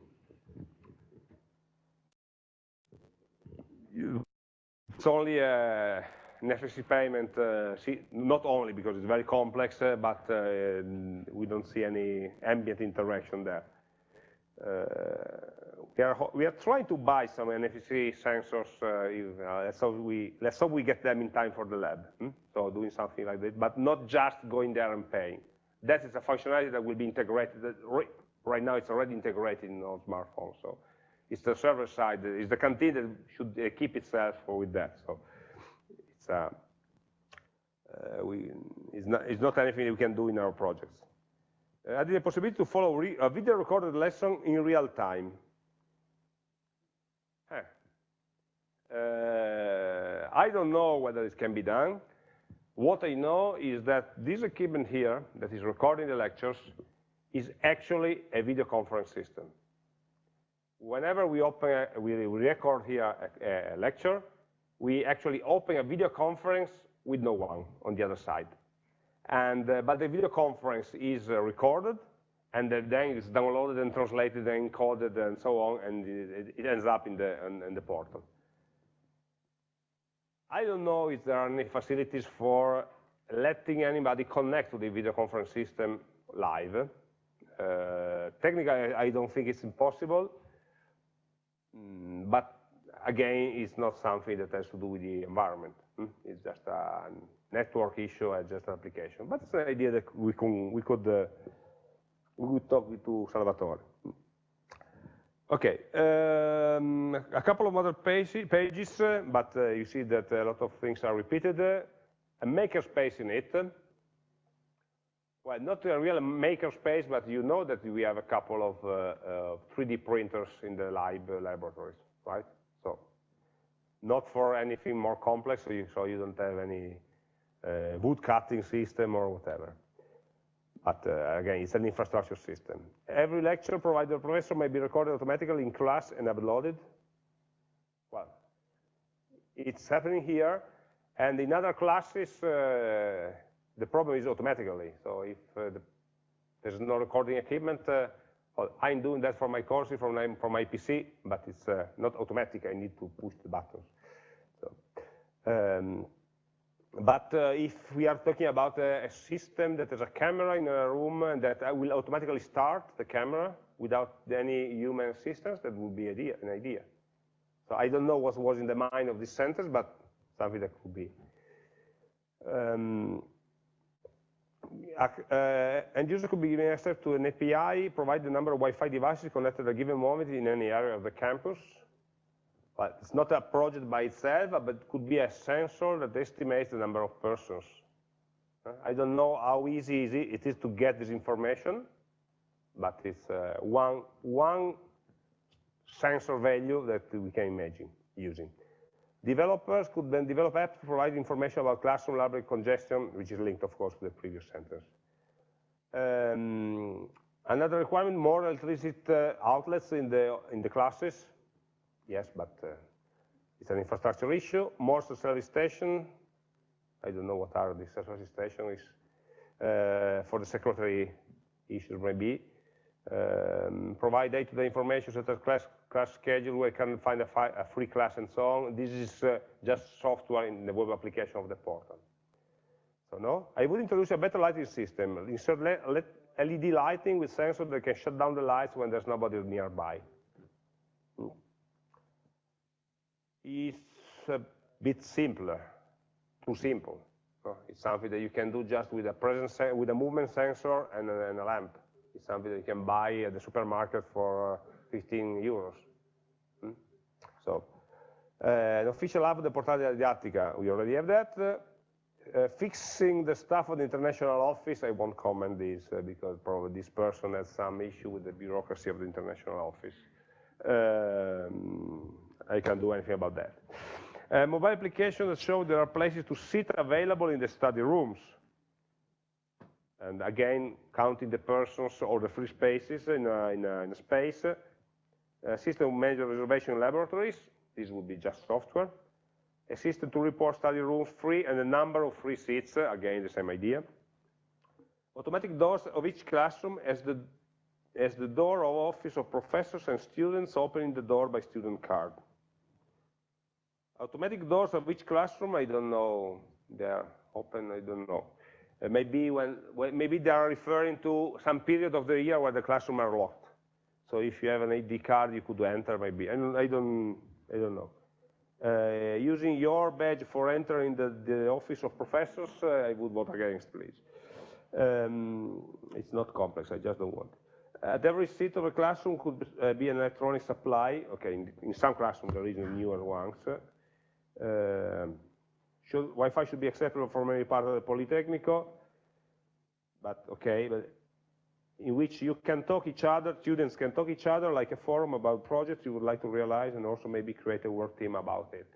it's only a necessary payment, uh, not only because it's very complex, uh, but uh, we don't see any ambient interaction there. Uh, we, are, we are trying to buy some NFC sensors, uh, uh, let's, hope we, let's hope we get them in time for the lab. Hmm? So doing something like that, but not just going there and paying. That is a functionality that will be integrated, right now it's already integrated in our smartphones. So it's the server side, it's the canteen that should uh, keep itself with that. So it's, uh, uh, we, it's, not, it's not anything we can do in our projects. Uh, adding the possibility to follow a video recorded lesson in real time. Huh. Uh, I don't know whether it can be done. What I know is that this equipment here that is recording the lectures is actually a video conference system whenever we open, a, we record here a, a, lecture, we actually open a video conference with no one on the other side. And, uh, but the video conference is uh, recorded, and then it's downloaded and translated and encoded and so on, and it, it ends up in the, in, in the portal. I don't know if there are any facilities for letting anybody connect to the video conference system live. Uh, technically, I don't think it's impossible. Mm, but again, it's not something that has to do with the environment. Hmm? It's just a network issue and just an application. But it's an idea that we, can, we could uh, we could talk to Salvatore. Okay, um, a couple of other pages, uh, but uh, you see that a lot of things are repeated. Uh, a makerspace in it. Well, not a real makerspace, but you know that we have a couple of uh, 3D uh, printers in the lab uh, laboratories, right? So not for anything more complex, so you, so you don't have any uh, wood cutting system or whatever. But uh, again, it's an infrastructure system. Every lecture provided by the professor may be recorded automatically in class and uploaded. Well, it's happening here, and in other classes, uh, the problem is automatically. So if uh, the, there's no recording equipment, uh, well, I'm doing that for my courses from my, from my PC, but it's uh, not automatic. I need to push the buttons. So, um, but uh, if we are talking about a, a, system that has a camera in a room that will automatically start the camera without any human assistance, that would be idea, an idea. So I don't know what was in the mind of this sentence, but something that could be. Um, uh, end user could be given access to an API, provide the number of Wi-Fi devices connected at a given moment in any area of the campus. But it's not a project by itself, but it could be a sensor that estimates the number of persons. Uh, I don't know how easy it is to get this information, but it's uh, one, one sensor value that we can imagine using. Developers could then develop apps to provide information about classroom library congestion, which is linked, of course, to the previous sentence. Um, another requirement, more electricity uh, outlets in the, in the classes. Yes, but uh, it's an infrastructure issue. More service station. I don't know what are the service stations uh, for the secretary issues maybe. Um, provide day-to-day -day information such as class, class schedule, where you can find a, a, free class and so on. This is uh, just software in the web application of the portal. So no, I would introduce a better lighting system. Insert LED lighting with sensors that can shut down the lights when there's nobody nearby. Hmm. It's a bit simpler, too simple. It's something that you can do just with a presence with a movement sensor and a, and a, lamp. It's something that you can buy at the supermarket for uh, 15 euros. Hmm? So, uh, an official app of the Portale Didattica, we already have that. Uh, fixing the stuff of the international office, I won't comment this uh, because probably this person has some issue with the bureaucracy of the international office. Um, I can't do anything about that. Uh, mobile applications that show there are places to sit available in the study rooms. And again, counting the persons or the free spaces in a, in a, in a space. Uh, system major reservation laboratories, this would be just software. A system to report study rooms free and the number of free seats, uh, again, the same idea. Automatic doors of each classroom as the, as the door of office of professors and students opening the door by student card. Automatic doors of each classroom, I don't know. They're open, I don't know. Uh, maybe when, when, maybe they are referring to some period of the year where the classroom are locked. So if you have an ID card, you could enter maybe. And I don't, I don't know. Uh, using your badge for entering the, the office of professors, uh, I would vote against, please. Um, it's not complex, I just don't want. At every seat of a classroom could uh, be an electronic supply. Okay, in, in some classrooms there is newer ones. Um, should, Wi-Fi should be acceptable for many parts of the Politecnico, but okay, but in which you can talk each other, students can talk each other like a forum about projects you would like to realize and also maybe create a work team about it.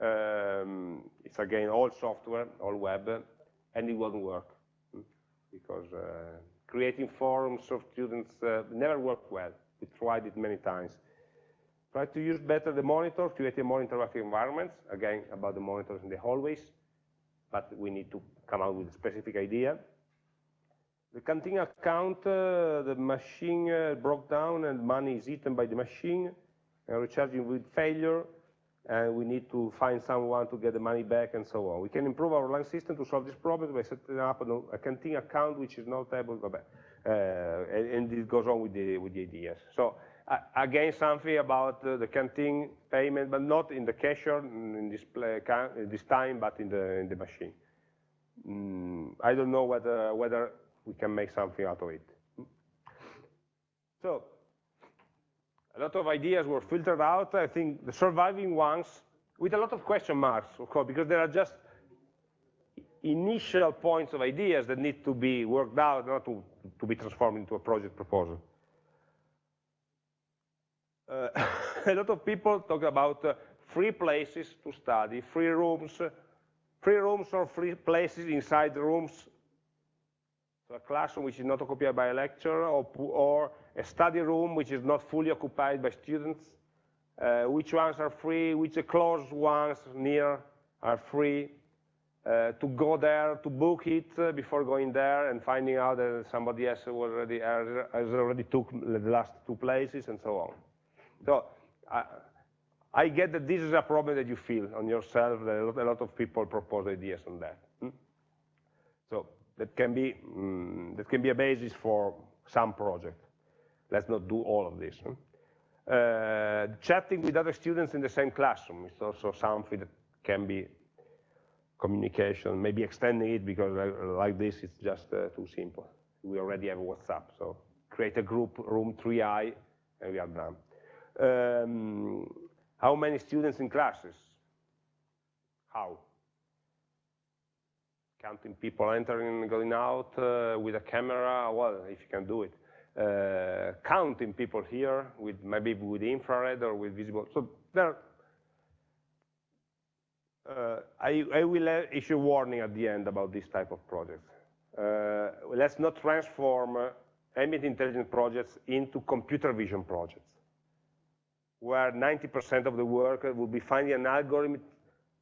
Um, it's again all software, all web, and it won't work hmm, because uh, creating forums of students uh, never worked well. We tried it many times. Try to use better the monitor, creating more interactive environments, again, about the monitors in the hallways, but we need to come out with a specific idea. The canteen account, uh, the machine uh, broke down and money is eaten by the machine, and recharging with failure, and we need to find someone to get the money back and so on. We can improve our line system to solve this problem by setting up a, canteen account which is not able, uh, and, and it goes on with the, with the ideas. So again something about the canteen payment, but not in the cashier in this time, but in the, in the machine. Mm, I don't know whether, whether we can make something out of it. So, a lot of ideas were filtered out. I think the surviving ones, with a lot of question marks, of course, because there are just initial points of ideas that need to be worked out, not to, to be transformed into a project proposal uh, a lot of people talk about uh, free places to study, free rooms, uh, free rooms or free places inside the rooms. So a classroom which is not occupied by a lecturer, or, or a study room which is not fully occupied by students. Uh, which ones are free, which closed ones near are free. Uh, to go there, to book it uh, before going there and finding out that somebody else already has already took the last two places and so on. So I, I, get that this is a problem that you feel on yourself, that a lot, of people propose ideas on that. Hmm? So that can, be, mm, that can be a basis for some project. Let's not do all of this. Hmm? Uh, chatting with other students in the same classroom is also something that can be communication, maybe extending it because like this it's just uh, too simple. We already have WhatsApp, so create a group, room 3i, and we are done um, how many students in classes? How? Counting people entering and going out uh, with a camera, well, if you can do it. Uh, counting people here with maybe with infrared or with visible. So there, uh, I, I, will issue warning at the end about this type of projects. Uh, let's not transform uh, ambient intelligence projects into computer vision projects where 90% of the work will be finding an algorithm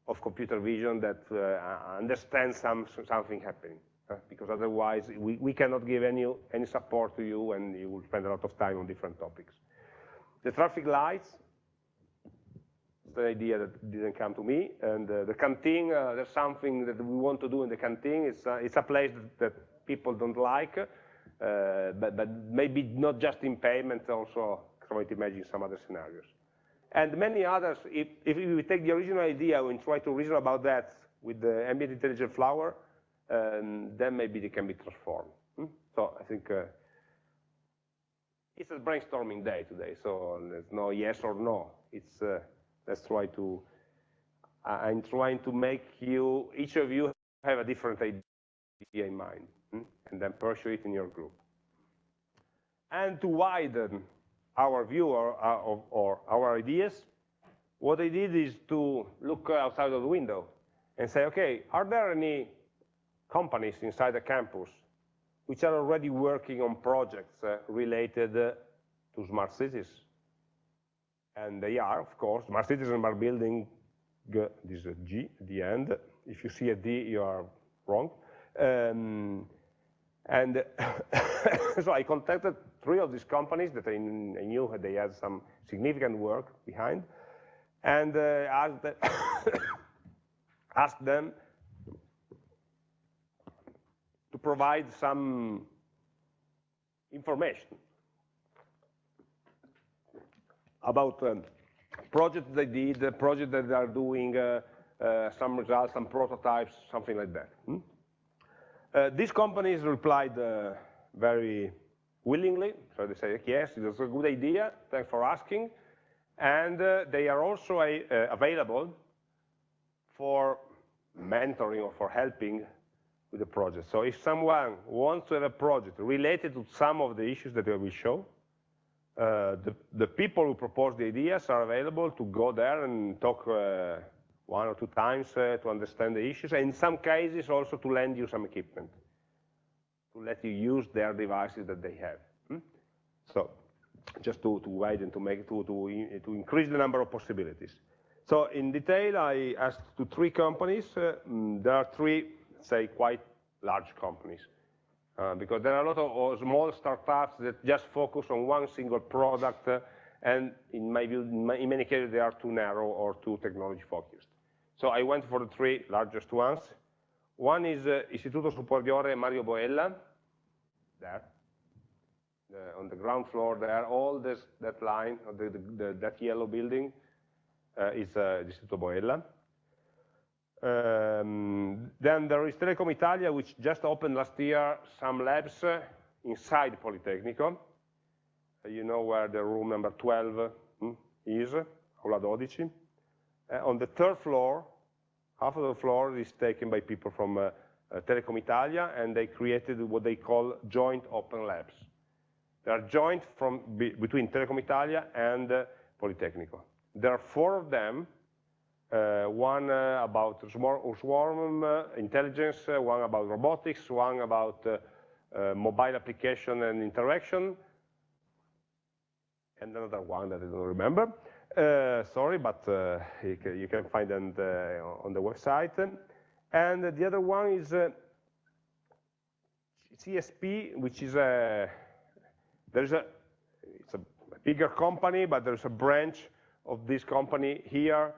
of computer vision that uh, understands some, something happening. because otherwise we, we cannot give any, any support to you and you will spend a lot of time on different topics. The traffic lights, the idea that didn't come to me, and uh, the canteen, uh, there's something that we want to do in the canteen, it's, uh, it's a place that, that, people don't like, uh, but, but maybe not just in payment, also to imagine some other scenarios. And many others, if, if we take the original idea and try to reason about that with the ambient intelligent flower, um, then maybe they can be transformed. Hmm? So I think uh, it's a brainstorming day today, so there's no yes or no. It's uh, let's try to. I'm trying to make you, each of you, have a different idea in mind, hmm? and then pursue it in your group. And to widen our view or, or, or our ideas, what I did is to look outside of the window and say, okay, are there any companies inside the campus which are already working on projects uh, related uh, to smart cities? And they are, of course, smart cities and smart building, this is a G at the end. If you see a D, you are wrong. Um, and so I contacted three of these companies that I, knew they had some significant work behind, and uh, asked, asked them to provide some information about um, projects they did, projects that they are doing, uh, uh, some results, some prototypes, something like that. Hmm? Uh, these companies replied uh, very willingly, so they say, yes, it's a good idea, thanks for asking, and uh, they are also a, uh, available for mentoring or for helping with the project. So if someone wants to have a project related to some of the issues that I will show, uh, the, the, people who propose the ideas are available to go there and talk uh, one or two times uh, to understand the issues, and in some cases also to lend you some equipment, to let you use their devices that they have. Hmm? So just to, to widen, to make to, to, to increase the number of possibilities. So in detail, I asked to three companies. Uh, mm, there are three, say, quite large companies. Uh, because there are a lot of small startups that just focus on one single product, uh, and in, my view, in, my, in many cases, they are too narrow or too technology focused. So I went for the three largest ones. One is uh, Istituto Superiore Mario Boella, there, on the ground floor there, all this, that line, the, the, the, that yellow building uh, is uh, Istituto Boella. Um, then there is Telecom Italia, which just opened last year some labs uh, inside Politecnico. Uh, you know where the room number 12 hmm, is, Aula 12. Uh, on the third floor, half of the floor is taken by people from uh, uh, Telecom Italia, and they created what they call joint open labs. They are joint from be, between Telecom Italia and uh, Politecnico. There are four of them, uh, one uh, about swarm uh, intelligence, one about robotics, one about mobile application and interaction, and another one that I don't remember. Uh, sorry, but uh, you, can, you, can, find them uh, on the website. And the other one is CSP, which is a, there's a, it's a bigger company, but there's a branch of this company here,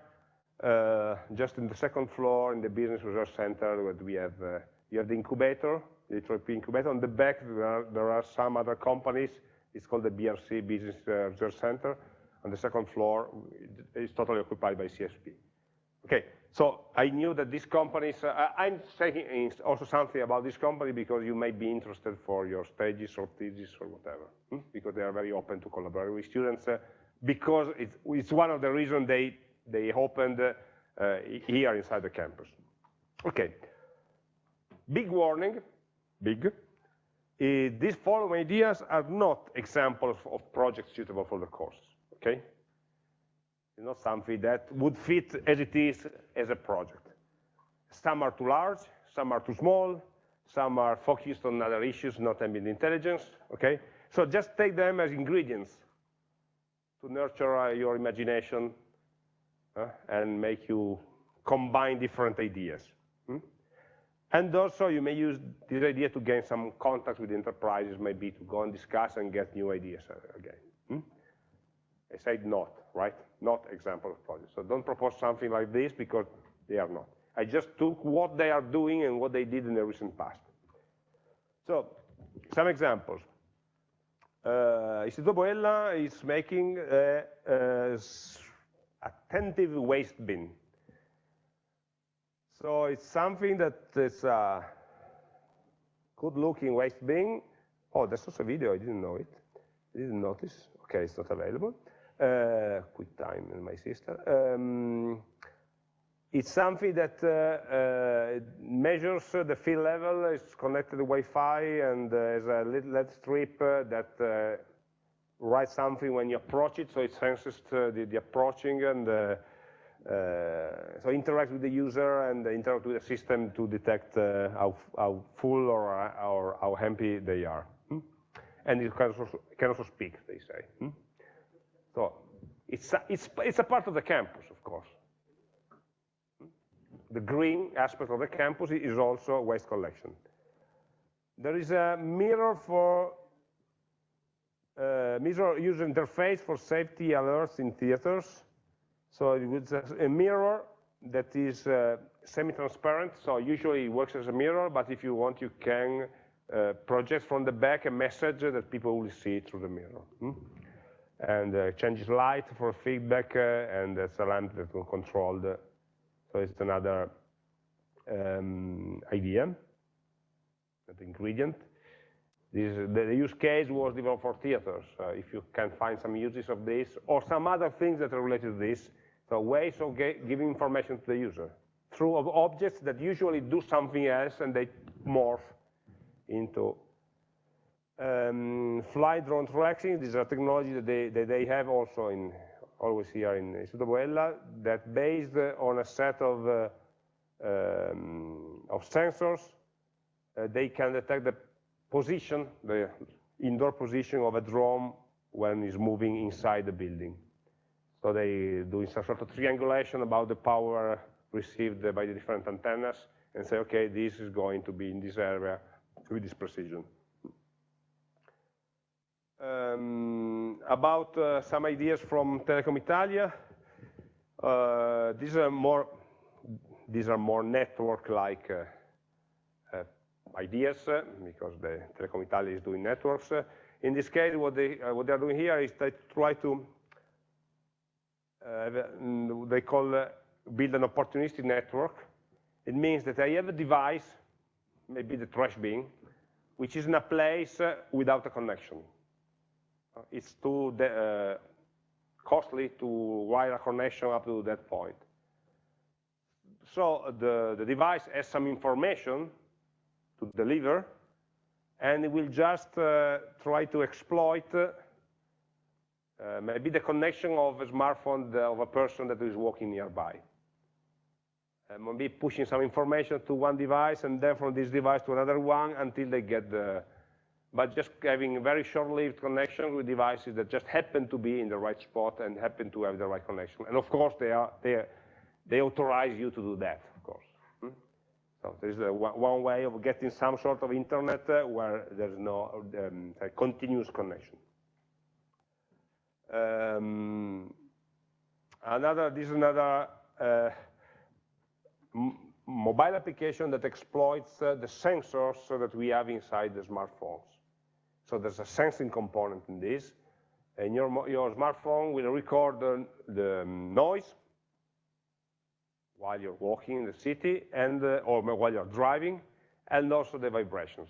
uh, just in the second floor in the business research center where we have, uh, you have the incubator, the HRP incubator. On the back, there are, there are some other companies. It's called the BRC Business Research Center on the second floor is totally occupied by CSP. Okay, so I knew that these companies, uh, I'm saying also something about this company because you may be interested for your stages or thesis or whatever, hmm? because they are very open to collaborate with students, uh, because it's, it's, one of the reasons they, they opened uh, here inside the campus. Okay, big warning, big, uh, these following ideas are not examples of projects suitable for the course okay? It's not something that would fit as it is as a project. Some are too large, some are too small, some are focused on other issues, not ambient intelligence, okay? So just take them as ingredients to nurture uh, your imagination uh, and make you combine different ideas. Hmm? And also you may use this idea to gain some contact with enterprises, maybe to go and discuss and get new ideas again. Hmm? I said not, right? Not example of projects. So don't propose something like this because they are not. I just took what they are doing and what they did in the recent past. So, some examples. Uh, Istituto Boella is making a, a attentive waste bin. So it's something that is a good-looking waste bin. Oh, that's also a video, I didn't know it. I didn't notice. Okay, it's not available. Uh, quick time and my sister. Um, it's something that uh, uh, measures the field level, it's connected to Wi-Fi, and uh, has a little LED strip uh, that writes something when you approach it, so it senses the, the, approaching and so interacts with the user and interact with the system to detect how, how, full or, or, how empty they are. Hmm? And it can also, can also speak, they say. Hmm? So it's a, it's, it's a part of the campus, of course. The green aspect of the campus is also waste collection. There is a mirror for uh, mirror user interface for safety alerts in theaters. So it's a mirror that is uh, semi-transparent, so usually it works as a mirror, but if you want, you can uh, project from the back a message that people will see through the mirror. Hmm? And uh, changes light for feedback, uh, and it's a lamp that will control the, so it's another um, idea, the ingredient. This, the, the, use case was developed for theaters. If you can find some uses of this, or some other things that are related to this, so ways of giving information to the user through objects that usually do something else and they morph into um, fly drone tracking, this is a technology that they, that they have also in, always here in Istituto Boella, that based on a set of, uh, um, of sensors, uh, they can detect the position, the indoor position of a drone when it's moving inside the building. So they do some sort of triangulation about the power received by the different antennas and say, okay, this is going to be in this area with this precision. Um, about uh, some ideas from Telecom Italia. Uh, these are more these are more network-like uh, uh ideas uh, because the Telecom Italia is doing networks. In this case, what they what they are doing here is they try to they call build an opportunistic network. It means that I have a device, maybe the trash bin, which is in a place without a connection it's too uh, costly to wire a connection up to that point. So the, the device has some information to deliver, and it will just uh, try to exploit uh, maybe the connection of a smartphone of a person that is walking nearby. And maybe pushing some information to one device and then from this device to another one until they get the, but just having very short-lived connection with devices that just happen to be in the right spot and happen to have the right connection. And of course, they, are, they, they authorize you to do that, of course. Hmm? So there is one way of getting some sort of internet uh, where there's no um, continuous connection. Um, another, this is another uh, mobile application that exploits uh, the sensors that we have inside the smartphones. So there's a sensing component in this. And your, your smartphone will record the, the noise while you're walking in the city and uh, or while you're driving, and also the vibrations.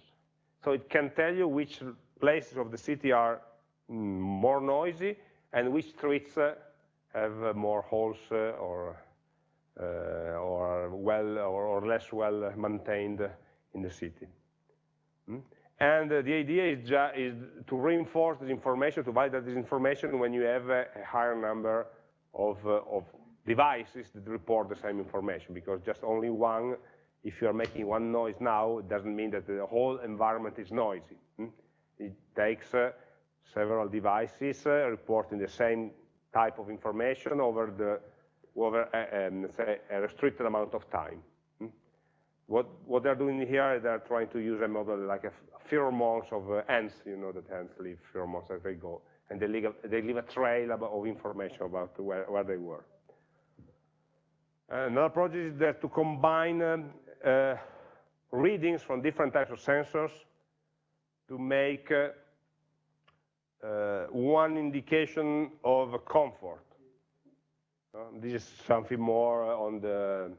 So it can tell you which places of the city are mm, more noisy and which streets uh, have uh, more holes uh, or uh, or well or, or, less well maintained in the city. Hmm? And uh, the idea is, is, to reinforce this information, to validate this information when you have a, higher number of, uh, of, devices that report the same information, because just only one, if you are making one noise now, it doesn't mean that the whole environment is noisy. Hmm? It takes uh, several devices uh, reporting the same type of information over, the, over a, um, a restricted amount of time. What, what they're doing here, they're trying to use a model like a pheromones of uh, ants, you know that ants leave pheromones as they go, and they leave a, they leave a trail of information about where, where they were. Another project is to combine um, uh, readings from different types of sensors to make uh, uh, one indication of comfort. This is something more on the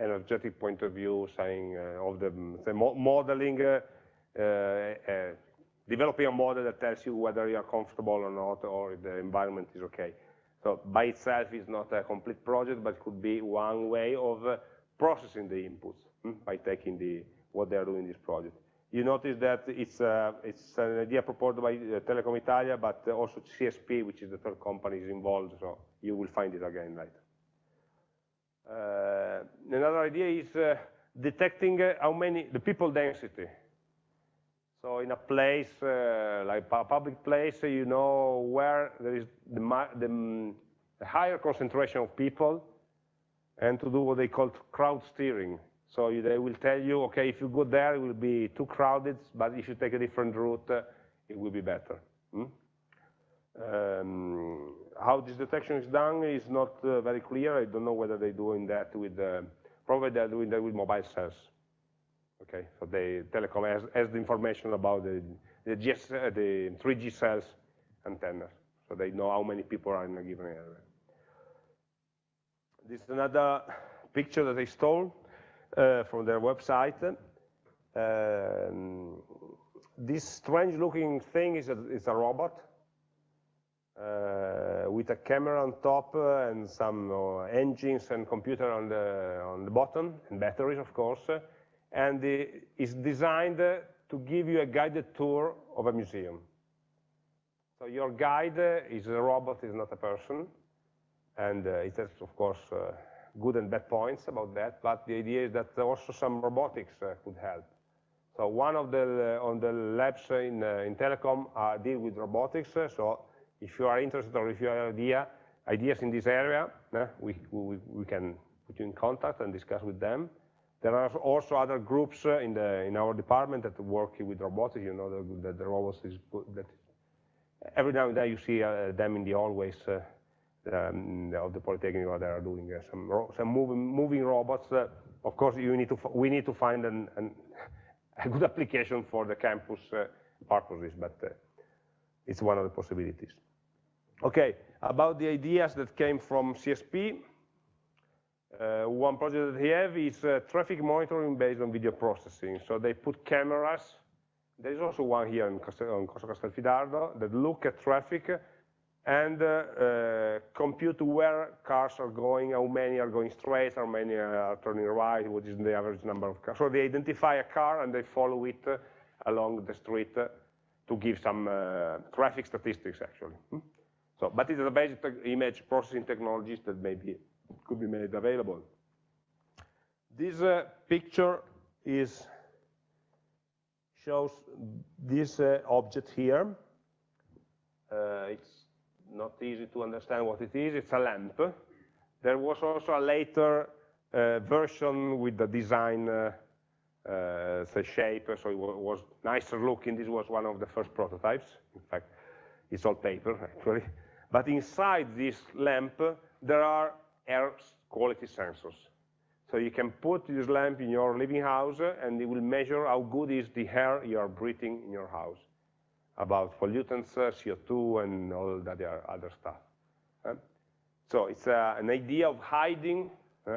energetic point of view, saying uh, of the, the mo modeling, uh, uh, developing a model that tells you whether you are comfortable or not, or the environment is okay. So by itself is not a complete project, but it could be one way of processing the inputs hmm, by taking the what they are doing in this project. You notice that it's, uh, it's an idea proposed by Telecom Italia, but also CSP, which is the third company, is involved, so you will find it again later. Uh, another idea is uh, detecting uh, how many, the people density. So in a place, uh, like a public place, you know where there is the, the, the higher concentration of people, and to do what they call crowd steering. So they will tell you, okay, if you go there, it will be too crowded, but if you take a different route, uh, it will be better. Hmm? Um, how this detection is done is not uh, very clear. I don't know whether they're doing that with, uh, probably they're doing that with mobile cells. Okay, so the telecom has, has the information about the, the, GS, uh, the 3G cells antennas, so they know how many people are in a given area. This is another picture that they stole uh, from their website. Um, this strange looking thing is a, is a robot with a camera on top uh, and some uh, engines and computer on the, on the bottom, and batteries of course, and it's designed to give you a guided tour of a museum. So your guide is a robot, is not a person, and uh, it has, of course, uh, good and bad points about that, but the idea is that also some robotics uh, could help. So one of the, on the labs in, in telecom deal with robotics, so if you are interested or if you have idea, ideas in this area, we, we, we can put you in contact and discuss with them. There are also other groups uh, in, the, in our department that work with robotics, you know, that the, robots is, that every now and then you see uh, them in the hallways uh, um, of the Polytechnic they are doing uh, some, some moving, moving robots. Of course, you need to, we need to find an, an, a good application for the campus purposes, but it's one of the possibilities. Okay, about the ideas that came from CSP, uh, one project that they have is uh, traffic monitoring based on video processing. So they put cameras, there's also one here in Castel, on Corso Castelfidardo, that look at traffic and uh, uh, compute where cars are going, how many are going straight, how many are turning right, what is the average number of cars. So they identify a car and they follow it uh, along the street uh, to give some traffic statistics actually. Hmm? So, but it is a basic image processing technologies that maybe could be made available. This uh, picture is shows this uh, object here. Uh, it's not easy to understand what it is. It's a lamp. There was also a later uh, version with the design uh, uh, the shape, so it was nicer looking. This was one of the first prototypes. In fact, it's all paper, actually. But inside this lamp, there are air quality sensors. So you can put this lamp in your living house and it will measure how good is the air you are breathing in your house about pollutants, uh, CO2, and all that other stuff. Uh, so it's uh, an idea of hiding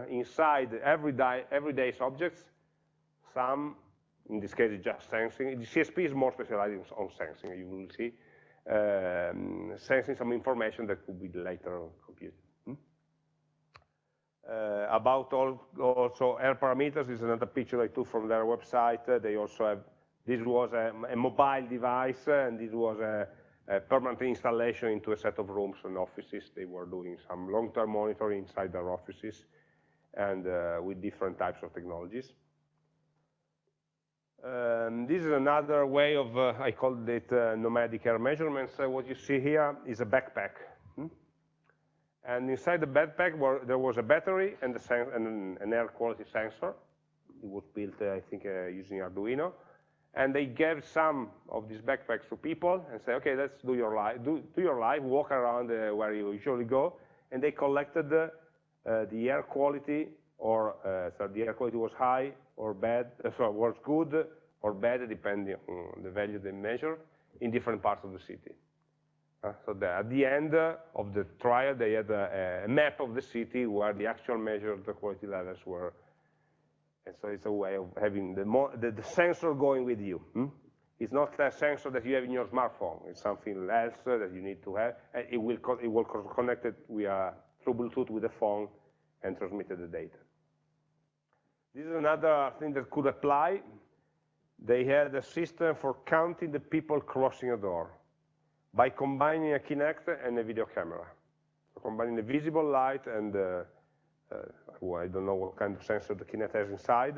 inside everyday, everyday objects some, in this case, just sensing. The CSP is more specialized on sensing, you will see um, sensing some information that could be later computed. Hmm? Uh, about all, also air parameters, this is another picture I took from their website. Uh, they also have, this was a, a mobile device, uh, and this was a, a, permanent installation into a set of rooms and offices. They were doing some long-term monitoring inside their offices and uh, with different types of technologies. Um, this is another way of, uh, I called it uh, nomadic air measurements. Uh, what you see here is a backpack. Hmm? And inside the backpack were, there was a battery and, and, an air quality sensor. it was built, uh, I think, uh, using Arduino. And they gave some of these backpacks to people and say, okay, let's do your life, do, do your life, walk around uh, where you usually go. And they collected the air quality, or so the air quality was high or bad, so was good or bad, depending on the value they measure, in different parts of the city. Uh, so the, at the end uh, of the trial, they had a, a, map of the city where the actual measured quality levels were. And so it's a way of having the, the, the sensor going with you. Hmm? It's not a sensor that you have in your smartphone. It's something else that you need to have. It will, it will connect it via, through Bluetooth with the phone and transmit the data. This is another thing that could apply. They had a system for counting the people crossing a door by combining a Kinect and a video camera. So combining the visible light and, uh, uh, I don't know what kind of sensor the Kinect has inside,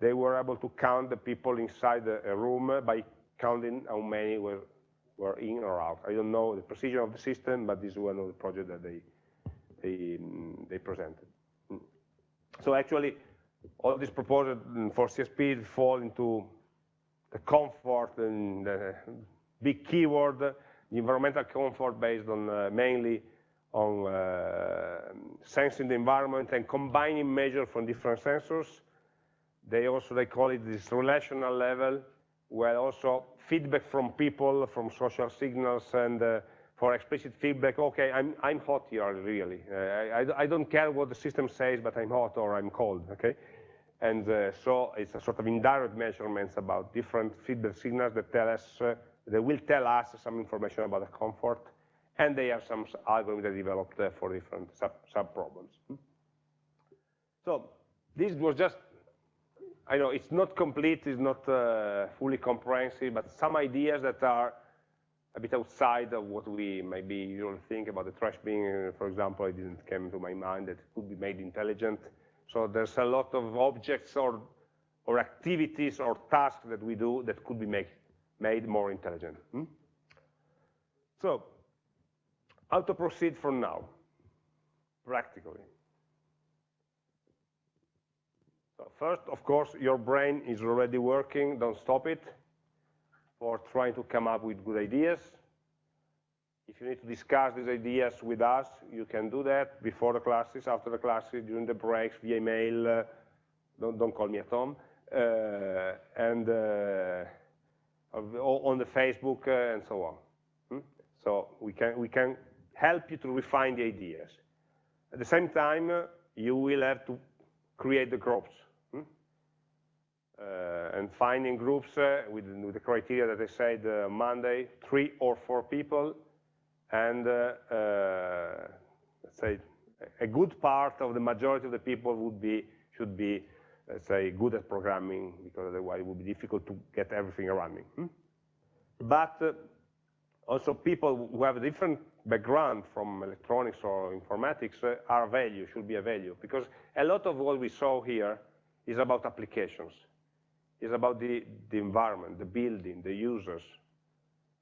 they were able to count the people inside a room by counting how many were, were in or out. I don't know the precision of the system, but this is one of the projects that they, they, they presented. Mm. So actually, all these proposals for CSP fall into the comfort and the big keyword the environmental comfort based on uh, mainly on uh, sensing the environment and combining measures from different sensors. They also, they call it this relational level, where also feedback from people, from social signals, and uh, for explicit feedback, okay, I'm, I'm hot here, really. Uh, I, I, don't care what the system says, but I'm hot or I'm cold, okay? And uh, so it's a sort of indirect measurements about different feedback signals that tell us uh, will tell us some information about the comfort, and they have some algorithms they developed uh, for different sub-problems. So this was just, I know it's not complete, it's not uh, fully comprehensive, but some ideas that are a bit outside of what we maybe usually think about the trash bin, for example, it didn't come to my mind that it could be made intelligent. So there's a lot of objects or, or activities or tasks that we do that could be made made more intelligent. Hmm? So, how to proceed from now, practically? So first, of course, your brain is already working, don't stop it, for trying to come up with good ideas. If you need to discuss these ideas with us, you can do that before the classes, after the classes, during the breaks, via email, uh, don't, don't call me at home. Uh, and uh, on the Facebook uh, and so on. Hmm? So we can, we can help you to refine the ideas. At the same time, uh, you will have to create the groups. Hmm? Uh, and finding groups uh, with, with, the criteria that I said uh, Monday, three or four people, and uh, let's say a good part of the majority of the people would be, should be say, good at programming, because otherwise it would be difficult to get everything running. Hmm? But uh, also people who have a different background from electronics or informatics uh, are value, should be a value, because a lot of what we saw here is about applications. It's about the, the environment, the building, the users.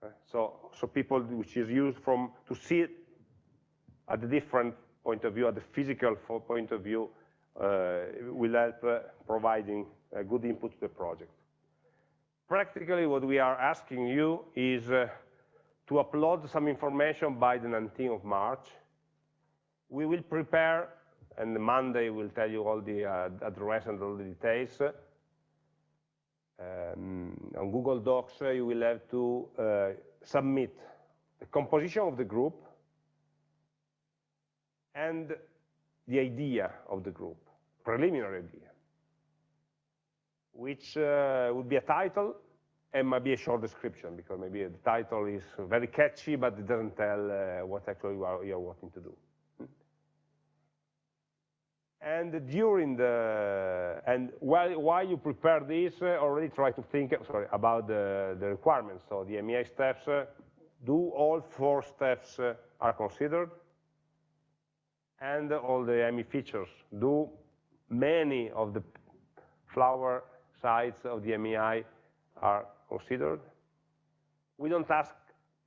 Uh, so, so people which is used from to see it at the different point of view, at the physical point of view, uh, will help uh, providing a good input to the project. Practically, what we are asking you is uh, to upload some information by the 19th of March. We will prepare, and Monday will tell you all the uh, address and all the details. Um, on Google Docs, uh, you will have to uh, submit the composition of the group and the idea of the group, preliminary idea, which uh, would be a title and maybe a short description, because maybe the title is very catchy, but it doesn't tell what actually you are, you are wanting to do. And during the, and while, while you prepare this, uh, already try to think sorry, about the, the requirements. So the MEI steps, uh, do all four steps uh, are considered? and all the ME features. Do many of the flower sides of the MEI are considered? We don't ask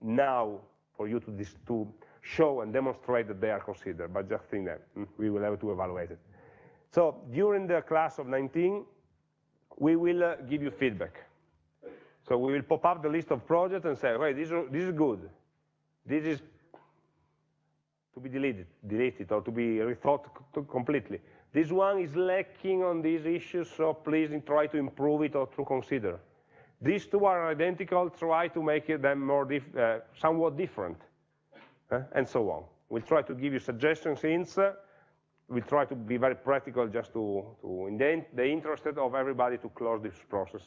now for you to, to show and demonstrate that they are considered, but just think that hmm, we will have to evaluate it. So during the class of 19, we will uh, give you feedback. So we will pop up the list of projects and say, okay, this, this is good. This is to be deleted, deleted or to be rethought completely. This one is lacking on these issues, so please try to improve it or to consider. These two are identical, try to make them more dif uh, somewhat different, uh, and so on. We'll try to give you suggestions, hints. Uh, we'll try to be very practical just to, to in the, the interest of everybody to close this process.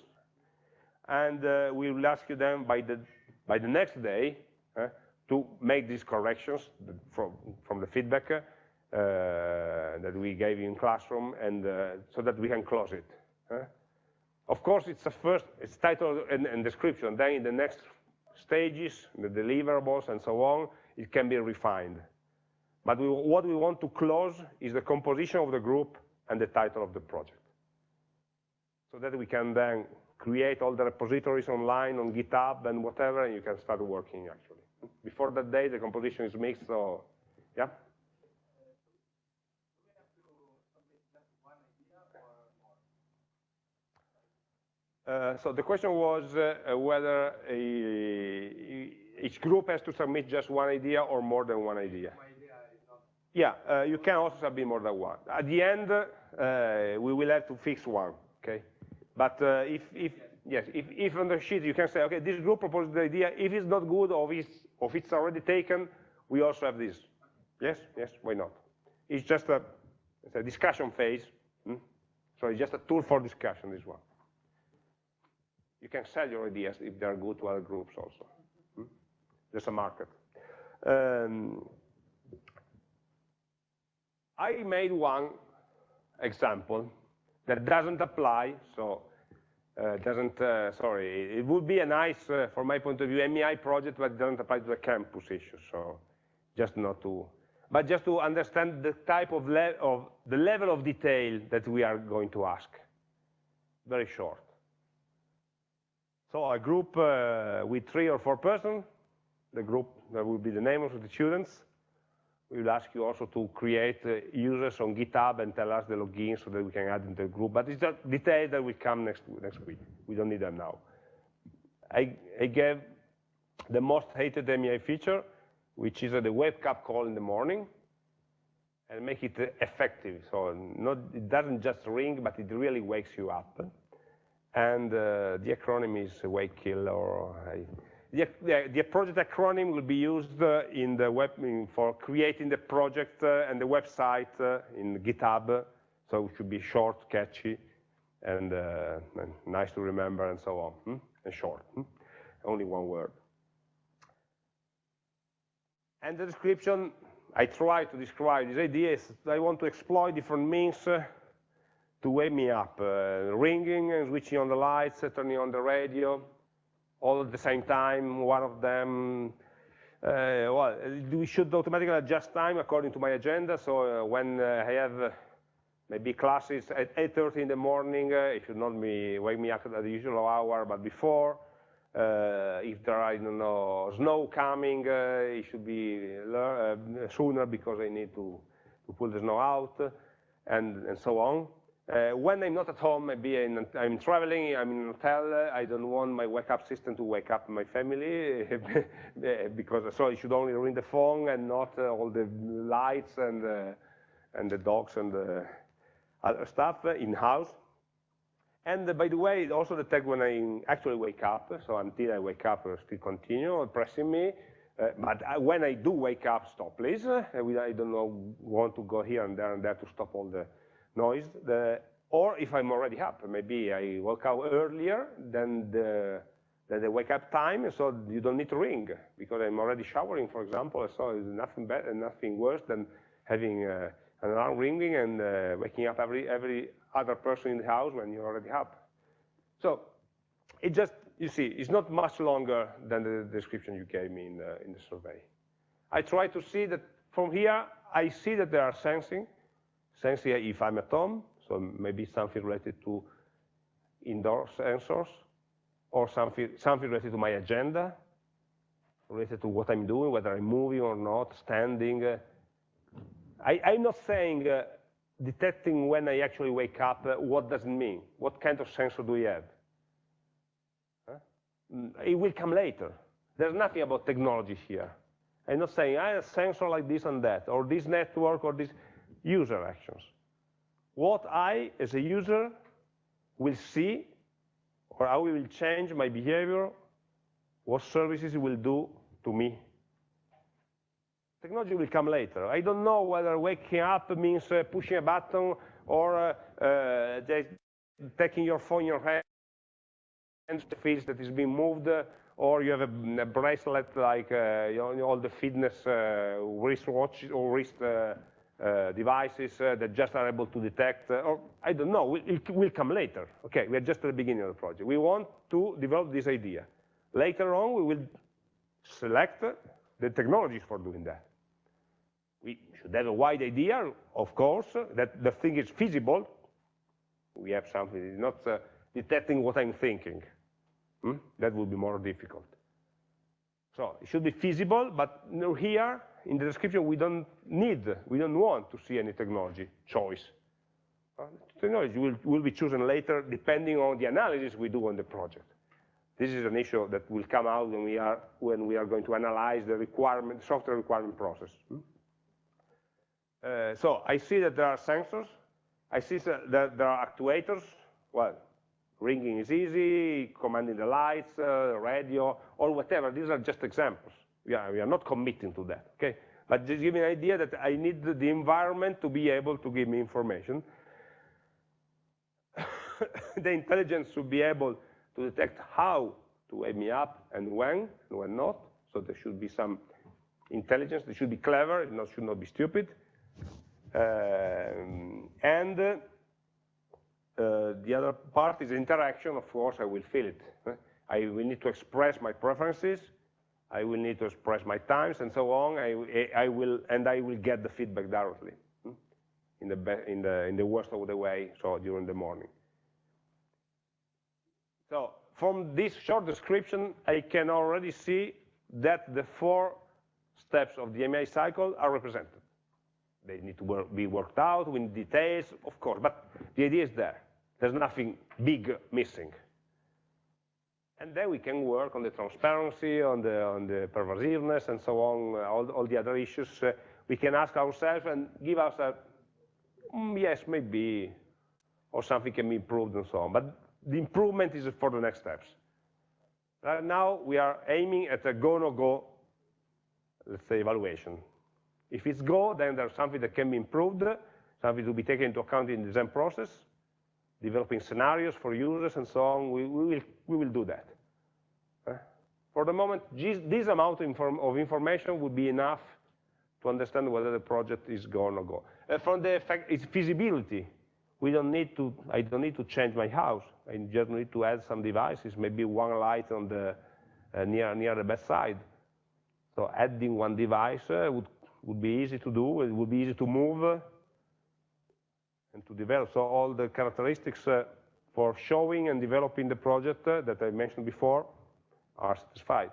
And uh, we will ask you then by the, by the next day uh, to make these corrections from, from the feedback uh, that we gave you in classroom and uh, so that we can close it. Of course, it's a first, it's title and, and description. Then in the next stages, the deliverables and so on, it can be refined. But we, what we want to close is the composition of the group and the title of the project. So that we can then create all the repositories online on GitHub and whatever, and you can start working actually. Before that day, the composition is mixed, so yeah. Uh, so the question was uh, whether a, each group has to submit just one idea or more than one idea. Yeah, uh, you can also submit more than one. At the end, uh, we will have to fix one, okay? But uh, if, if, yes, if, if on the sheet you can say, okay, this group proposed the idea, if it's not good or if it's, or if it's already taken, we also have this. Yes, yes, why not? It's just a, it's a discussion phase. Hmm? So it's just a tool for discussion, this one. You can sell your ideas if they are good to other groups also. Hmm? There's a market. Um, I made one example that doesn't apply, so uh, doesn't, uh, sorry, it would be a nice, uh, from my point of view, MEI project, but it doesn't apply to the campus issue, so just not to, but just to understand the type of, of the level of detail that we are going to ask. Very short. So a group uh, with three or four persons, the group that will be the name of the students. We will ask you also to create uh, users on GitHub and tell us the login so that we can add into the group. But it's just details that will come next next week. We don't need them now. I, I gave the most hated MEI feature, which is uh, the wake up call in the morning, and make it uh, effective. So not, it doesn't just ring, but it really wakes you up and uh, the acronym is wake kill or the, the, the, project acronym will be used uh, in the web for creating the project uh, and the website uh, in GitHub. So it should be short, catchy, and, nice to remember, and so on. Hmm? And short, hmm? only one word. And the description, I try to describe this idea is I want to exploit different means to wake me up, ringing and switching on the lights, turning on the radio, all at the same time, one of them, uh, well, we should automatically adjust time according to my agenda, so uh, when uh, I have uh, maybe classes at 8.30 in the morning, it should not be wake me up at the usual hour, but before, if there are, I don't know, snow coming, it should be sooner because I need to, to pull the snow out, and, and so on. Uh, when I'm not at home, maybe I'm, I'm, traveling, I'm in a hotel, I don't want my wake up system to wake up my family because so it should only ring the phone and not uh, all the lights and, uh, and the dogs and the other stuff in house. And uh, by the way, also detect when I actually wake up, so until I wake up, it still continue pressing me. Uh, but when I do wake up, stop please. Uh, I don't know, want to go here and there and there to stop all the noise, the, or if I'm already up, maybe I woke up earlier than the, than the wake up time, so you don't need to ring, because I'm already showering, for example, so it's nothing better, and nothing worse than having uh, an alarm ringing and uh, waking up every, every other person in the house when you're already up. So it just, you see, it's not much longer than the description you gave me in the, in the survey. I try to see that from here, I see that they are sensing, Sensing if I'm at home, so maybe something related to indoor sensors, or something, something related to my agenda, related to what I'm doing, whether I'm moving or not, standing. I, am not saying uh, detecting when I actually wake up, uh, what does it mean? What kind of sensor do we have? Huh? It will come later. There's nothing about technology here. I'm not saying I have a sensor like this and that, or this network, or this user actions. What I, as a user, will see, or how it will change my behavior, what services it will do to me. Technology will come later. I don't know whether waking up means uh, pushing a button or uh, uh, taking your phone in your hand and the feels that is being moved, uh, or you have a, a bracelet like uh, you know, all the fitness uh, wristwatch or wrist devices that just are able to detect, or I don't know, it will come later. Okay, we are just at the beginning of the project. We want to develop this idea. Later on, we will select the technologies for doing that we should have a wide idea, of course, that the thing is feasible. We have something, it's not uh, detecting what I'm thinking. Hmm? That would be more difficult. So it should be feasible, but here in the description we don't need, we don't want to see any technology choice. Uh, technology will, will be chosen later depending on the analysis we do on the project. This is an issue that will come out when we are, when we are going to analyze the requirement, software requirement process. Hmm? Uh, so I see that there are sensors. I see that there are actuators. Well, ringing is easy, commanding the lights, uh, radio, or whatever. These are just examples. We are, we are not committing to that, okay? But just give me an idea that I need the environment to be able to give me information. the intelligence should be able to detect how to wake me up and when and when not. So there should be some intelligence. They should be clever. It should not be stupid. Um, and the other part is interaction, of course, I will feel it. I will need to express my preferences, I will need to express my times and so on, I, I will, and I will get the feedback directly hmm, in the, in, the, in the worst of the way, so during the morning. So from this short description, I can already see that the four steps of the AMI cycle are represented. They need to be worked out with details, of course, but the idea is there. There's nothing big missing. And then we can work on the transparency, on the, on the pervasiveness, and so on, all, all the other issues. Uh, we can ask ourselves and give ourselves, mm, yes, maybe, or something can be improved and so on. But the improvement is for the next steps. Right now, we are aiming at a go-no-go, -go, let's say, evaluation. If it's Go, then there's something that can be improved, something to be taken into account in the design process, developing scenarios for users and so on. We, we will, we will do that. For the moment, this amount of, inform of, information would be enough to understand whether the project is go or go. Uh, from the fact, its feasibility, we don't need to, I don't need to change my house. I just need to add some devices, maybe one light on the, uh, near, near the bedside. So adding one device uh, would would be easy to do, it would be easy to move and to develop. So all the characteristics uh, for showing and developing the project uh, that I mentioned before are satisfied.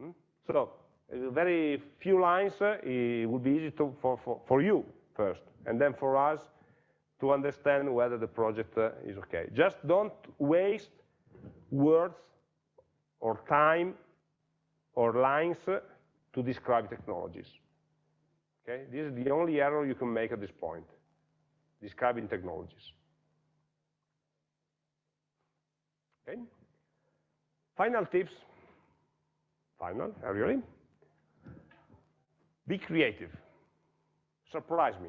Hmm? So very few lines, uh, it would be easy to, for, for, for you first, and then for us to understand whether the project uh, is okay. Just don't waste words or time or lines to describe technologies. Okay, this is the only error you can make at this point, describing technologies. Okay. Final tips. Final, really? Be creative. Surprise me.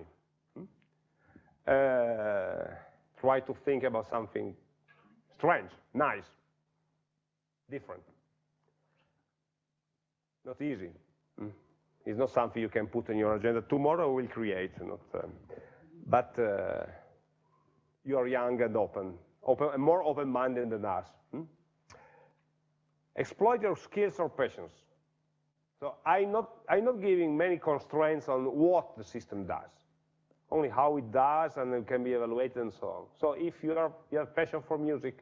Hmm? Uh, try to think about something strange, nice, different. Not easy. Mm. It's not something you can put in your agenda. Tomorrow we'll create, not, um, but uh, you are young and open, open more open-minded than us. Hmm? Exploit your skills or passions. So I'm not, I'm not giving many constraints on what the system does, only how it does and it can be evaluated and so on. So if you, are, you have passion for music,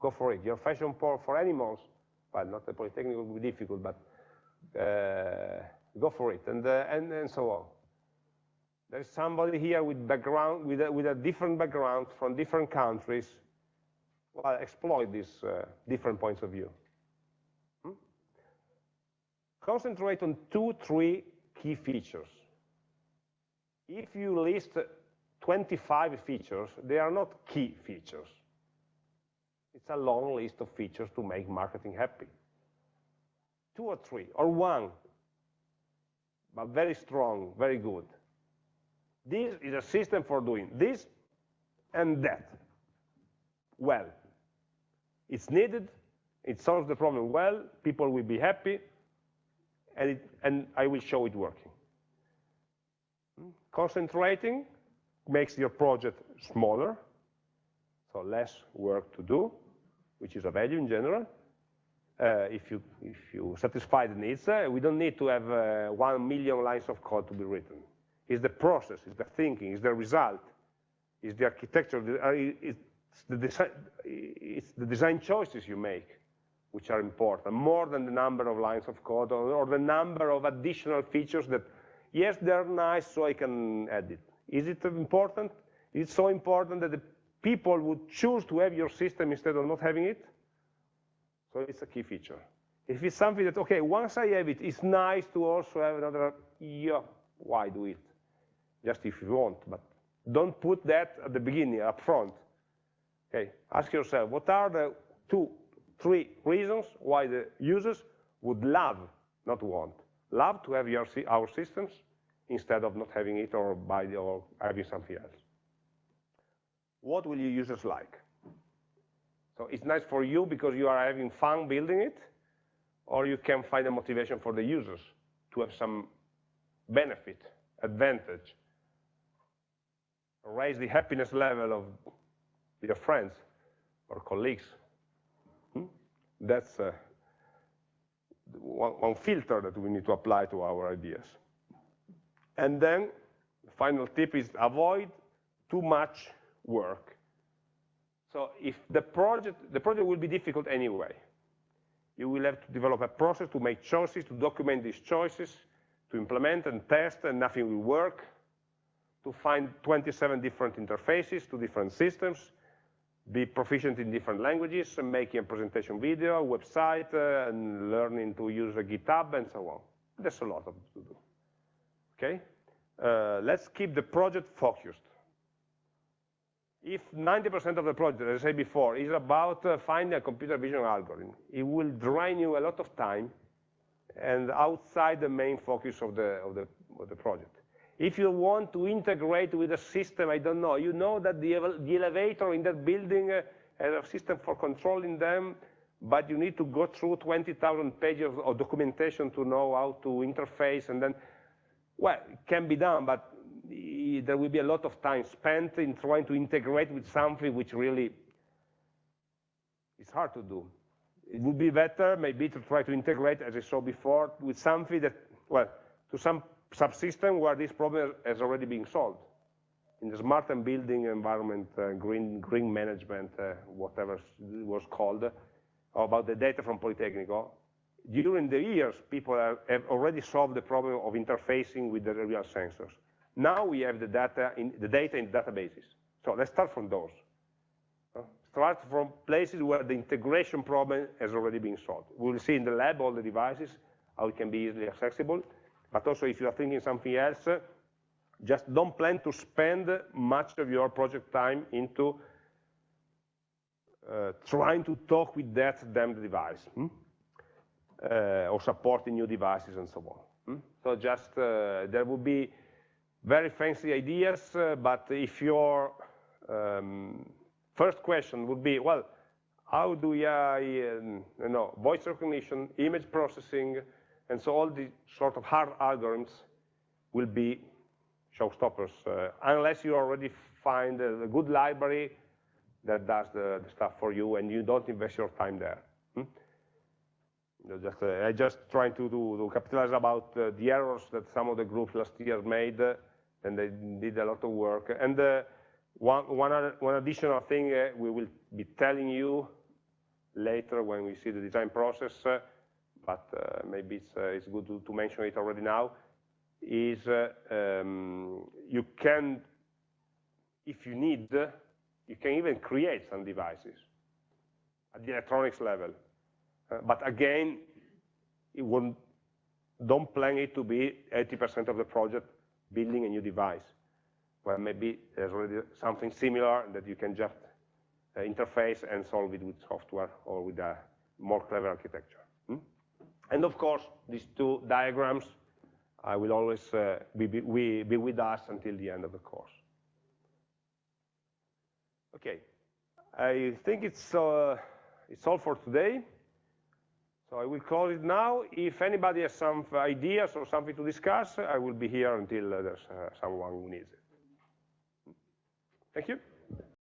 go for it. Your passion for, for animals, well, not the Politecnico will be difficult, but uh, go for it, and, uh, and, and so on. There's somebody here with background, with a, with a different background from different countries. Well, exploit these uh, different points of view. Hmm? Concentrate on two, three key features. If you list 25 features, they are not key features. It's a long list of features to make marketing happy. Two or three, or one, but very strong, very good. This is a system for doing this and that well. It's needed, it solves the problem well, people will be happy, and, it, and I will show it working. Concentrating makes your project smaller, so less work to do, which is a value in general. Uh, if, you, if you satisfy the needs, uh, we don't need to have uh, one million lines of code to be written. It's the process, it's the thinking, it's the result, it's the architecture, uh, it's the, design, it's the design choices you make which are important, more than the number of lines of code or, or the number of additional features that, yes, they're nice, so I can add it. Is it important? Is it so important that the people would choose to have your system instead of not having it? So it's a key feature. If it's something that, okay, once I have it, it's nice to also have another, yeah, why do it? Just if you want, but don't put that at the beginning, up front. Okay, ask yourself, what are the two, three reasons why the users would love, not want, love to have your, our systems instead of not having it or buy or having something else. What will your users like? So it's nice for you because you are having fun building it, or you can find a motivation for the users to have some benefit, advantage, raise the happiness level of your friends or colleagues. Hmm? That's uh, one, one filter that we need to apply to our ideas. And then the final tip is avoid too much work. So if the project, the project will be difficult anyway. You will have to develop a process to make choices, to document these choices, to implement and test, and nothing will work, to find 27 different interfaces to different systems, be proficient in different languages, making a presentation video, website, uh, and learning to use a GitHub, and so on. There's a lot of to do. Okay? Uh, let's keep the project focused. If 90% of the project, as I said before, is about uh, finding a computer vision algorithm, it will drain you a lot of time and outside the main focus of the, of the, of the project. If you want to integrate with a system, I don't know, you know that the, the elevator in that building uh, has a system for controlling them, but you need to go through 20,000 pages of documentation to know how to interface, and then, well, it can be done, but there will be a lot of time spent in trying to integrate with something which really is hard to do. It would be better maybe to try to integrate, as I saw before, with something that, well, to some subsystem where this problem has already been solved. In the smart and building environment, uh, green, green management, uh, whatever it was called, about the data from Politecnico, during the years, people have, have already solved the problem of interfacing with the real sensors. Now we have the data in the data in databases. So let's start from those. Uh, start from places where the integration problem has already been solved. We'll see in the lab all the devices, how it can be easily accessible. But also if you are thinking something else, just don't plan to spend much of your project time into uh, trying to talk with that damned device, hmm? uh, or supporting new devices and so on. Hmm? So just, uh, there will be very fancy ideas, uh, but if your um, first question would be, well, how do I, um, you know, voice recognition, image processing, and so all the sort of hard algorithms will be showstoppers, uh, unless you already find a, a, good library that does the, the, stuff for you and you don't invest your time there. Hmm? Just, uh, I just trying to, to, to capitalize about uh, the errors that some of the groups last year made, uh, and they did a lot of work. And uh, one, one, other, one, additional thing uh, we will be telling you later when we see the design process but uh, maybe it's, uh, good to, mention it already now. is uh, um, you can, if you need, you can even create some devices at the electronics level. But again, don't plan it to be 80% of the project building a new device, where maybe there's already something similar that you can just interface and solve it with software or with a more clever architecture. And of course, these two diagrams I will always uh, be, be, be, with us until the end of the course. Okay, I think it's, uh, it's all for today. So I will close it now. If anybody has some ideas or something to discuss, I will be here until uh, there's uh, someone who needs it. Thank you.